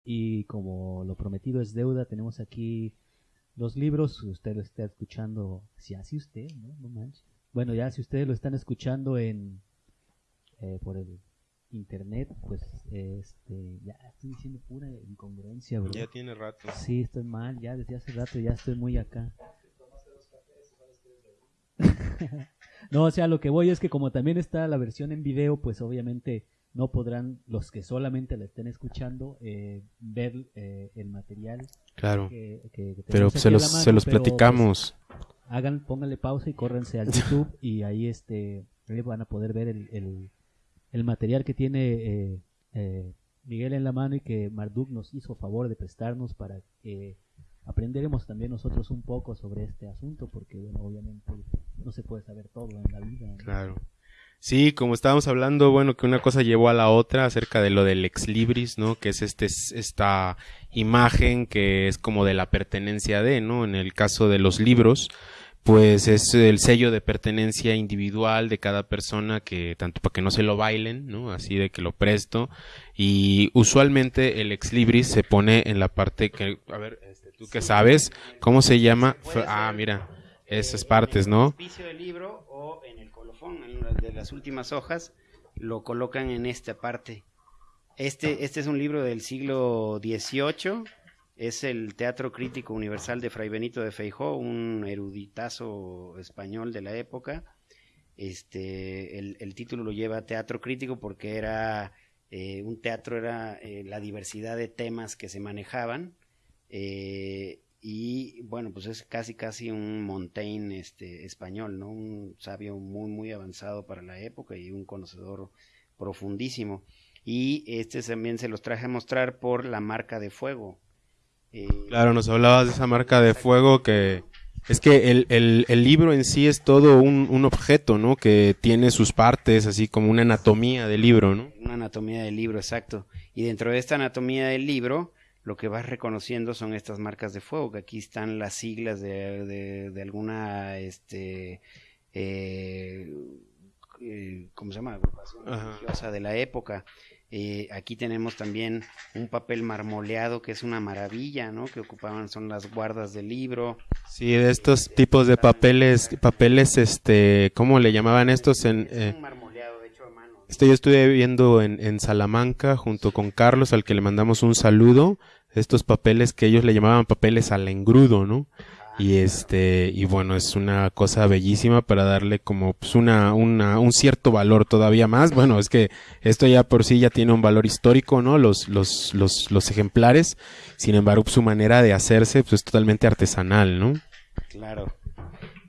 Y como lo prometido es deuda, tenemos aquí los libros. Usted lo está escuchando, si así usted, ¿no? No manches. Bueno, ya si ustedes lo están escuchando en eh, por el internet, pues este, ya estoy diciendo pura incongruencia, bro. Ya tiene rato. Sí, estoy mal, ya desde hace rato ya estoy muy acá. (laughs) no, o sea, lo que voy es que como también está la versión en video, pues obviamente no podrán los que solamente la estén escuchando eh, ver eh, el material Claro. que, que- que Pero se los, mano, se los pero, pues, platicamos. hagan, pónganle pausa y córrense al (laughs) YouTube y ahí este van a poder ver el, el, el material que tiene eh, eh, Miguel en la mano y que Marduk nos hizo favor de prestarnos para que aprenderemos también nosotros un poco sobre este asunto porque bueno obviamente no se puede saber todo en la vida ¿no? Claro. Sí, como estábamos hablando, bueno, que una cosa llevó a la otra acerca de lo del ex libris, ¿no? Que es este, esta imagen que es como de la pertenencia de, ¿no? En el caso de los libros, pues es el sello de pertenencia individual de cada persona que tanto para que no se lo bailen, ¿no? Así de que lo presto y usualmente el ex libris se pone en la parte que a ver, este, tú que sabes, ¿cómo se llama? Ah, mira, esas partes, ¿no? En el auspicio del libro o en el de las últimas hojas, lo colocan en esta parte. Este, este es un libro del siglo XVIII, es el Teatro Crítico Universal de Fray Benito de Feijó, un eruditazo español de la época. Este, el, el título lo lleva Teatro Crítico porque era eh, un teatro, era eh, la diversidad de temas que se manejaban. eh, y bueno, pues es casi casi un Montaigne este, español, ¿no? Un sabio muy, muy avanzado para la época y un conocedor profundísimo. Y este también se los traje a mostrar por la marca de fuego. Eh, Claro, nos hablabas de esa marca de fuego que Es que el, el, el libro en sí es todo un, un objeto, ¿no? Que tiene sus partes, así como una anatomía del libro, ¿no? Una anatomía del libro, exacto. Y dentro de esta anatomía del libro, lo que vas reconociendo son estas marcas de fuego, que aquí están las siglas de, de, de alguna, este, eh, eh, ¿cómo se llama? Agrupación religiosa de la época. Eh, aquí tenemos también un papel marmoleado que es una maravilla, ¿no? Que ocupaban, son las guardas del libro. Sí, de estos tipos de papeles, papeles, este, ¿cómo le llamaban estos en...? Es eh, un marmoleado hecho a mano. Este yo estuve viendo en, en Salamanca junto con Carlos, al que le mandamos un saludo. Estos papeles que ellos le llamaban papeles al engrudo, ¿no? Y este, y bueno, es una cosa bellísima para darle como pues una, una, un cierto valor todavía más. Bueno, es que esto ya por sí ya tiene un valor histórico, ¿no? Los, los, los, los ejemplares. Sin embargo, su manera de hacerse, pues es totalmente artesanal, ¿no? Claro.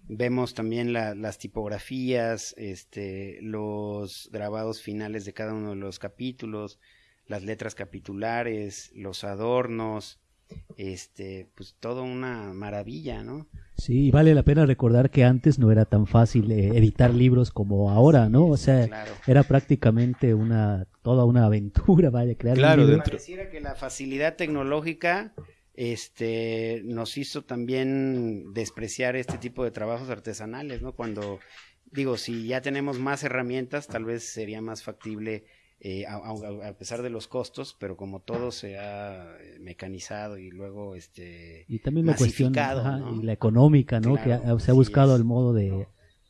Vemos también la- las tipografías, este, los grabados finales de cada uno de los capítulos, las letras capitulares, los adornos, este, pues todo una maravilla, ¿no? Sí, y vale la pena recordar que antes no era tan fácil eh, editar libros como ahora, ¿no? O sea, Claro. era prácticamente una toda una aventura, (laughs) vaya, crear Claro, un libro. dentro- Pareciera que la facilidad tecnológica este nos hizo también despreciar este tipo de trabajos artesanales, ¿no? Cuando digo, si ya tenemos más herramientas, tal vez sería más factible eh, a, a- a pesar de los costos, pero como todo se ha eh, mecanizado y luego este Y también la cuestión masificado, ajá, ¿no? y la económica, ¿no? Claro, que ha- se ha buscado es. el modo de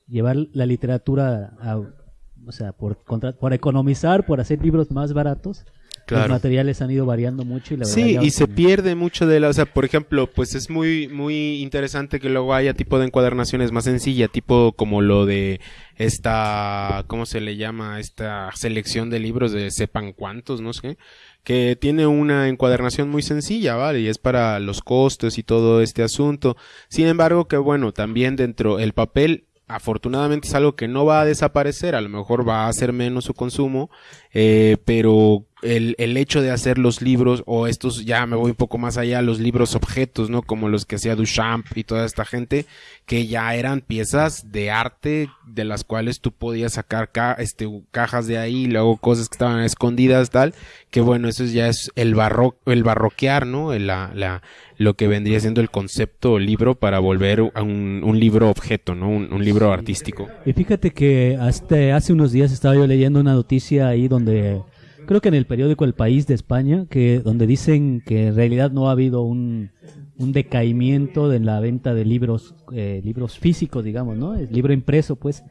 llevar la literatura a, o sea, por, contra- por economizar, por hacer libros más baratos. Los materiales han ido variando mucho y la verdad Sí, y se pierde mucho de la, o sea, por ejemplo, pues es muy, muy interesante que luego haya tipo de encuadernaciones más sencilla, tipo como lo de esta, ¿cómo se le llama? Esta selección de libros de sepan cuántos, no sé, que tiene una encuadernación muy sencilla, ¿vale? Y es para los costos y todo este asunto. Sin embargo, que bueno, también dentro el papel afortunadamente es algo que no va a desaparecer, a lo mejor va a hacer menos su consumo, eh, pero el, el hecho de hacer los libros, o estos ya me voy un poco más allá, los libros objetos, ¿no? Como los que hacía Duchamp y toda esta gente, que ya eran piezas de arte de las cuales tú podías sacar ca- este, cajas de ahí, y luego cosas que estaban escondidas, tal, que bueno, eso ya es el barro, el barroquear, ¿no? El- La, la, lo que vendría siendo el concepto libro para volver a un, un libro objeto, ¿no? Un, un libro artístico. Y fíjate que hasta hace unos días estaba yo leyendo una noticia ahí donde creo que en el periódico El País de España que donde dicen que en realidad no ha habido un, un decaimiento de la venta de libros eh, libros físicos digamos no el libro impreso pues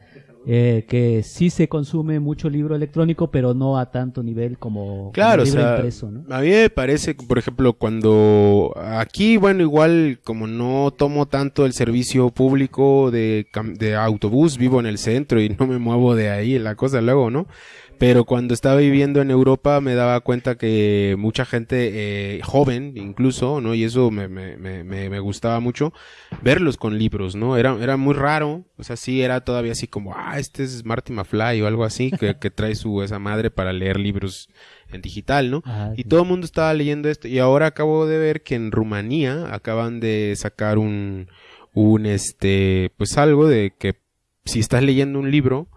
eh, que sí se consume mucho libro electrónico pero no a tanto nivel como, como Claro, o libro sea, impreso ¿no? a mí me parece, por ejemplo, cuando aquí, bueno, igual como no tomo tanto el servicio público de, de autobús, vivo en el centro y no me muevo de ahí, la cosa luego, ¿no? Pero cuando estaba viviendo en Europa me daba cuenta que mucha gente eh, joven, incluso, ¿no? Y eso me, me, me, me gustaba mucho, verlos con libros, ¿no? Era, era muy raro, o sea, sí era todavía así como, ah, este es Marty McFly o algo así, que, que trae su esa madre para leer libros en digital, ¿no? Ajá, Y todo el mundo estaba leyendo esto. Y ahora acabo de ver que en Rumanía acaban de sacar un, un este, pues algo de que si estás leyendo un libro,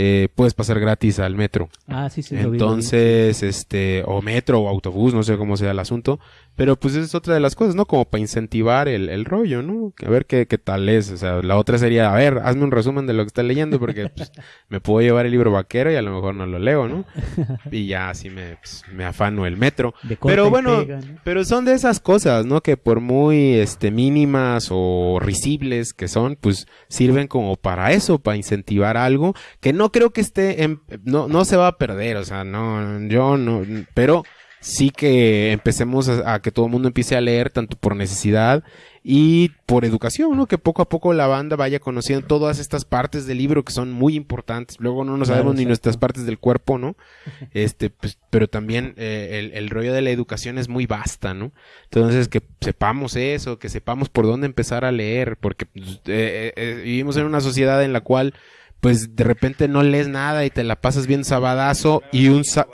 eh, puedes pasar gratis al metro. ah sí sí lo vi, lo vi. Entonces, este, o metro o autobús, no sé cómo sea el asunto, pero pues esa es otra de las cosas, ¿no? Como para incentivar el, el rollo, ¿no? A ver qué, qué tal es, o sea, la otra sería, a ver, hazme un resumen de lo que estás leyendo porque pues, (laughs) me puedo llevar el libro vaquero y a lo mejor no lo leo, ¿no? Y ya así me, pues, me afano el metro. Pero bueno, pega, ¿no? pero son de esas cosas, ¿no? Que por muy este mínimas o risibles que son, pues sirven como para eso, para incentivar algo que no creo que esté en, no no se va a perder, o sea, no yo no, pero sí que empecemos a, a que todo el mundo empiece a leer tanto por necesidad y por educación, ¿no? Que poco a poco la banda vaya conociendo todas estas partes del libro que son muy importantes. Luego no nos Claro, sabemos ni nuestras partes del cuerpo, ¿no? (laughs) Este, pues, pero también eh, el, el rollo de la educación es muy vasta, ¿no? Entonces, que sepamos eso, que sepamos por dónde empezar a leer, porque pues, eh, eh, vivimos en una sociedad en la cual, pues, de repente no lees nada y te la pasas bien sabadazo y un... sa-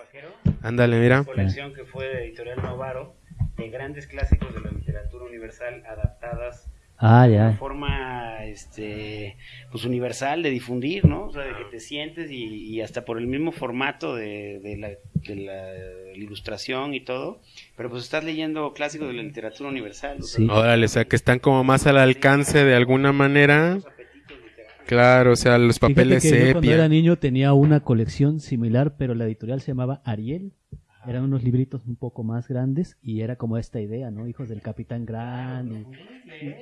Ándale, mira. colección que fue de Editorial Novaro de grandes clásicos de la literatura universal adaptadas ah de ya forma este, pues universal de difundir, ¿no? O sea, de que te sientes y, y hasta por el mismo formato de, de la, de la ilustración y todo, pero pues estás leyendo clásicos de la literatura universal. o sea, Sí. Órale, o sea, que están como más al alcance de alguna manera. Claro, o sea, los papeles que yo cuando sepia. era niño tenía una colección similar, pero la editorial se llamaba Ariel. Eran unos libritos un poco más grandes y era como esta idea, ¿no? Hijos del Capitán Gran y,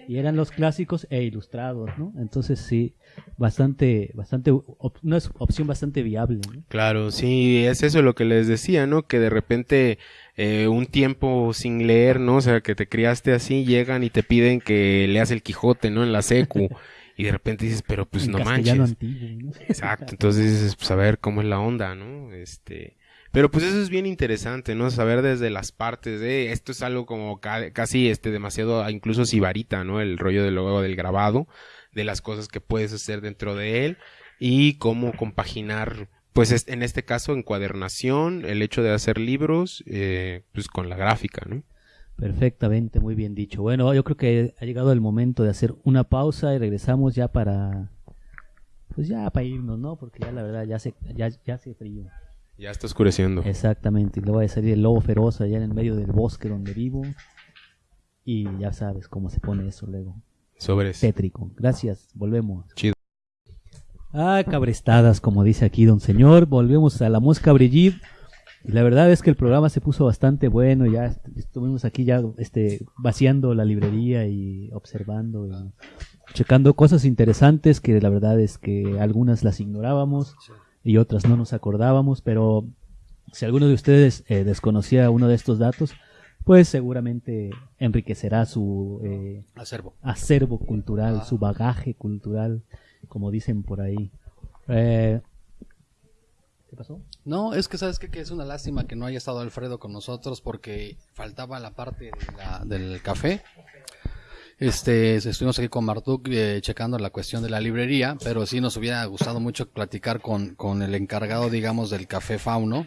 y eran los clásicos e ilustrados, ¿no? Entonces sí, bastante, bastante, op- una opción bastante viable, ¿no? Claro, sí, es eso lo que les decía, ¿no? Que de repente eh, un tiempo sin leer, ¿no? O sea, que te criaste así, llegan y te piden que leas el Quijote, ¿no? En la secu. (laughs) y de repente dices, pero pues En no manches. antiguo, ¿no? (laughs) Exacto, entonces dices, pues a ver cómo es la onda, ¿no? Este, pero pues eso es bien interesante, ¿no? Saber desde las partes de esto es algo como ca- casi este demasiado incluso sibarita, ¿no? El rollo del luego del grabado, de las cosas que puedes hacer dentro de él y cómo compaginar pues es- en este caso encuadernación, el hecho de hacer libros eh, pues con la gráfica, ¿no? Perfectamente, muy bien dicho. Bueno, yo creo que ha llegado el momento de hacer una pausa y regresamos ya para, pues ya para irnos, ¿no? Porque ya la verdad ya se, ya, ya hace frío. Ya está oscureciendo. Exactamente, y luego va a salir el lobo feroz allá en el medio del bosque donde vivo. Y ya sabes cómo se pone eso luego. Sobres. Tétrico. Gracias, volvemos. Chido. Ah, cabrestadas, como dice aquí don señor. Volvemos a la mosca Brigitte. Y la verdad es que el programa se puso bastante bueno. Ya est- estuvimos aquí ya este, vaciando la librería y observando y checando cosas interesantes que la verdad es que algunas las ignorábamos y otras no nos acordábamos. Pero si alguno de ustedes eh, desconocía uno de estos datos, pues seguramente enriquecerá su eh, Acervo. acervo cultural, su bagaje cultural, como dicen por ahí. Eh, ¿Qué pasó? No, es que sabes que es una lástima que no haya estado Alfredo con nosotros porque faltaba la parte del café. Este, estuvimos aquí con Martuk eh, checando la cuestión de la librería, pero sí nos hubiera gustado mucho platicar con, con el encargado, digamos, del café Fauno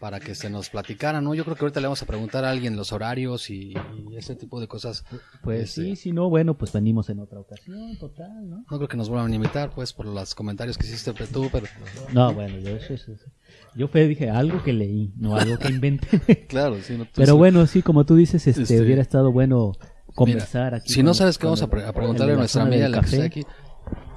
para que se nos platicara, ¿no? Yo creo que ahorita le vamos a preguntar a alguien los horarios y, y ese tipo de cosas. Pues Este, sí, si no, bueno, pues venimos en otra ocasión, total, ¿no? No creo que nos vuelvan a invitar, pues, por los comentarios que hiciste tú, pero No, bueno, yo eso, eso- eso. Yo fue, dije algo que leí, no algo que inventé. (laughs) claro, sí. no, tú Pero sí. bueno, sí, como tú dices, este, Este, hubiera estado bueno conversar aquí. Si no con- sabes qué vamos a, pre- a preguntarle a nuestra amiga la que está aquí.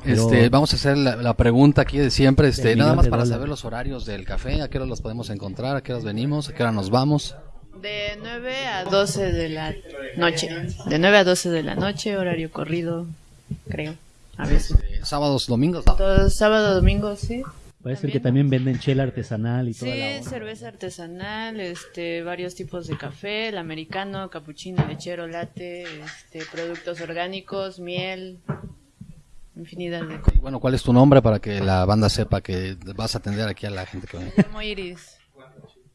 Pero- Este, vamos a hacer la, la pregunta aquí de siempre, este, nada más para dólares. saber los horarios del café, a qué hora los podemos encontrar, a qué horas venimos, a qué hora nos vamos. De 9 a 12 de la noche. De 9 a 12 de la noche, horario corrido, creo. A veces. Eh, sábados, domingos, ¿no? Todo sábado, domingo, sí. Parece que también venden chela artesanal y toda Sí, la onda. cerveza artesanal, este, varios tipos de café, el americano, capuchino, lechero, latte, este, productos orgánicos, miel, infinidad de cosas. Bueno, ¿cuál es tu nombre para que la banda sepa que vas a atender aquí a la gente que viene? Me llamo Iris.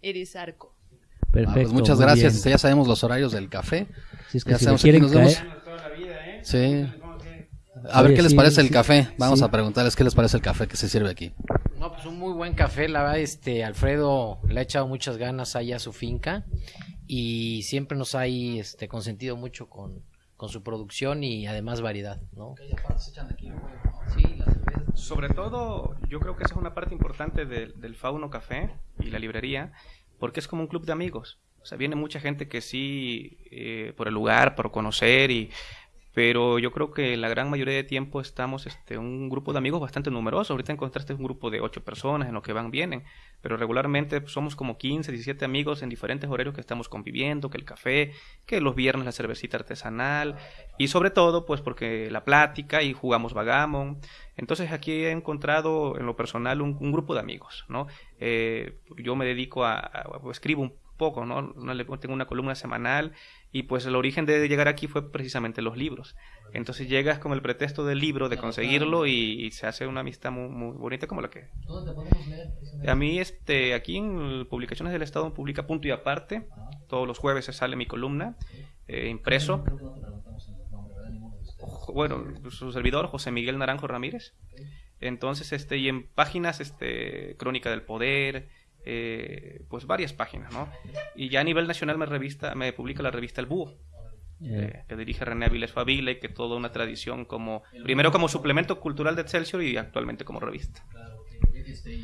Iris Arco. Perfecto. Ah, pues muchas gracias, bien. ya sabemos los horarios del café. Si es que ya si sabemos, aquí quieren nos vemos. caer- Sí. A ver Oye, qué les sí, parece el sí, café. Vamos sí. a preguntarles qué les parece el café que se sirve aquí. No, pues un muy buen café, la verdad, este, Alfredo le ha echado muchas ganas ahí a su finca y siempre nos ha este, consentido mucho con, con su producción y además variedad, ¿no? Sobre todo, yo creo que esa es una parte importante del- del Fauno Café y la librería, porque es como un club de amigos. O sea, viene mucha gente que sí, eh, por el lugar, por conocer, y, pero yo creo que la gran mayoría de tiempo estamos este, un grupo de amigos bastante numeroso. Ahorita encontraste un grupo de ocho personas en lo que van, vienen, pero regularmente somos como 15, 17 amigos en diferentes horarios que estamos conviviendo, que el café, que los viernes la cervecita artesanal, y sobre todo, pues porque la plática y jugamos vagamon. Entonces aquí he encontrado en lo personal un, grupo de amigos, ¿no? Eh, yo me dedico a, a- a- escribo un poco, ¿no? Tengo una columna semanal y pues el origen de llegar aquí fue precisamente los libros. Entonces llegas con el pretexto del libro, de conseguirlo y, y se hace una amistad muy, muy bonita como la que... A mí, este, aquí en Publicaciones del Estado publica Punto y Aparte. Todos los jueves se sale mi columna, eh, impreso. Bueno, su servidor, José Miguel Naranjo Ramírez. Entonces, este, y en páginas, este, Crónica del Poder, eh, pues varias páginas, ¿no? Y ya a nivel nacional me revista, me publica la revista El Búho. eh, que dirige René Aviles Favile, que toda una tradición como, primero como suplemento cultural de Excelsior y actualmente como revista. Claro, este, y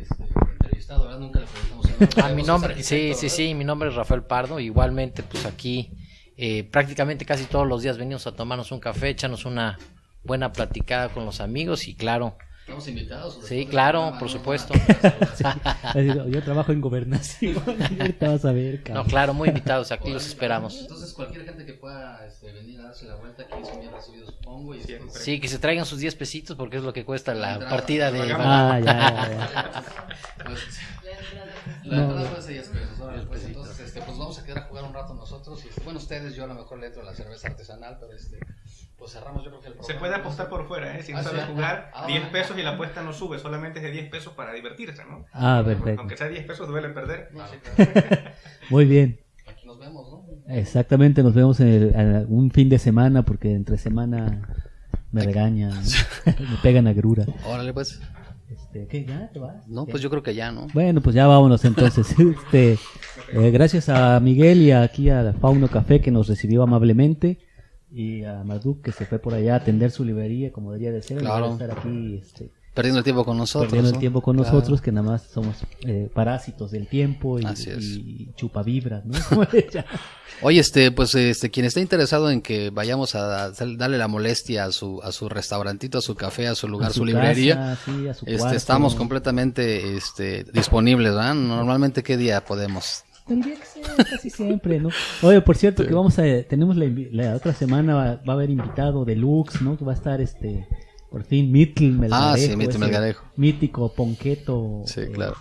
este, entrevistado, ¿verdad? Nunca le preguntamos. Ah, mi nombre, sí, sí, sí, mi nombre es Rafael Pardo. Igualmente, pues aquí eh, prácticamente casi todos los días venimos a tomarnos un café, echarnos una buena platicada con los amigos y claro, ¿Estamos invitados? sí, claro, por supuesto. Yo, (laughs) yo trabajo en gobernación. (laughs) Ahorita vas a ver, No, cabrón. claro, muy invitados, aquí los esperamos. Entonces, cualquier gente que pueda este, venir a darse la vuelta aquí son bien recibidos, supongo. Y este, Sí, que se traigan sus 10 pesitos porque es lo que cuesta la entrada. partida de... Ah, ya, ya, (laughs) Pues, No, la entrada no. ser 10 pesos. órale, pues, entonces, este, pues vamos a quedar a jugar un rato nosotros. Y, bueno, ustedes, yo a lo mejor le entro a la cerveza artesanal, pero este, pues cerramos yo creo que el Se puede apostar por fuera, ¿eh? si no Ah, sabes sí. jugar, Ah. 10 pesos y la apuesta no sube, solamente es de 10 pesos para divertirse, ¿no? Ah, perfecto. Aunque sea 10 pesos, duele perder. No, sí, claro. (laughs) Muy bien. Aquí nos vemos, ¿no? Exactamente, nos vemos en el- en un fin de semana porque entre semana me regañan, (laughs) (laughs) me pegan a grura. Órale, pues. Este, ¿Qué? ¿Ya te vas? No, pues yo creo que ya, ¿no? Bueno, pues ya vámonos entonces. Este, eh, gracias a Miguel y aquí a Fauno Café que nos recibió amablemente y a Marduk que se fue por allá a atender su librería como debería de ser. en lugar de Claro. estar aquí este, Perdiendo el tiempo con nosotros. perdiendo el tiempo con Claro. nosotros que nada más somos eh, parásitos del tiempo y, y chupavibras, ¿no? (laughs) Oye, este, pues, este, quien esté interesado en que vayamos a darle la molestia a su, a su restaurantito, a su café, a su lugar, A su, su librería, casa, sí, a su este, cuarto. estamos completamente, este, disponibles, ¿verdad? Normalmente, ¿qué día podemos? El día que sea, casi siempre, ¿no? Oye, por cierto, que vamos a, tenemos la, otra semana va, va a haber invitado deluxe, ¿no? Que va a estar este, por fin, Mitl Melgarejo. Ah, sí, Mitl Melgarejo. Mítico Ponqueto. Sí, eh, claro.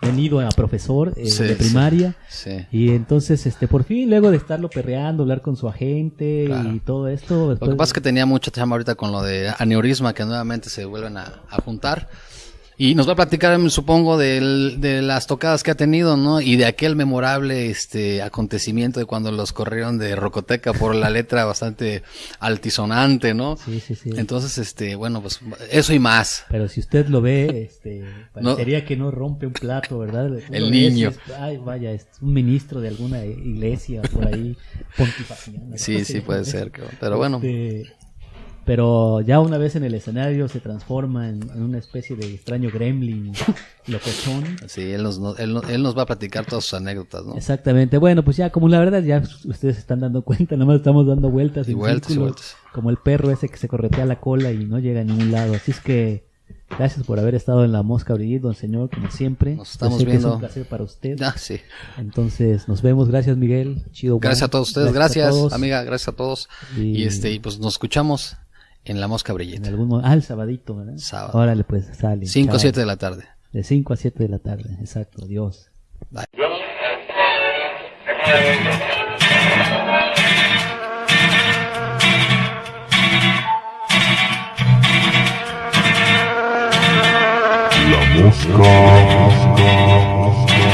Venido a profesor eh, Sí, de primaria. Sí. Y entonces, este, por fin, luego de estarlo perreando, hablar con su agente Claro. y todo esto. Lo que pasa es que tenía mucha chamba ahorita con lo de aneurisma, que nuevamente se vuelven a, a juntar. Y nos va a platicar, supongo, del- de las tocadas que ha tenido, ¿no? Y de aquel memorable este acontecimiento de cuando los corrieron de Rocoteca por la letra bastante altisonante, ¿no? Sí, sí, sí. Entonces, este, bueno, pues eso y más. Pero si usted lo ve, este, No. parecería que no rompe un plato, ¿verdad? Uno El niño. ay, vaya, es un ministro de alguna iglesia por ahí, pontifaciana. Sí, sí, puede ser. Pero bueno. Este, pero ya una vez en el escenario se transforma en, en una especie de extraño gremlin (laughs) locochón. Sí, él nos, no- él, él nos va a platicar todas sus anécdotas, ¿no? Exactamente. Bueno, pues ya como la verdad ya ustedes se están dando cuenta, nada más estamos dando vueltas Y en vueltas y vueltas. como el perro ese que se corretea la cola y no llega a ningún lado. Así es que gracias por haber estado en la Mosca Brigitte, don señor, como siempre. Nos estamos Yo sé que viendo. Es un placer para usted. Ah, sí. Entonces, nos vemos. Gracias, Miguel. Chido. Gracias a todos ustedes, gracias, todos. amiga, gracias a todos. Y- Y este, y pues nos escuchamos en La Mosca En Brillante. algún mo- Ah, el sabadito, ¿verdad? Sábado. Órale, pues, sale. 5 o Chao. 7 de la tarde. De 5 a 7 de la tarde, exacto. Dios. La mosca, mosca, mosca.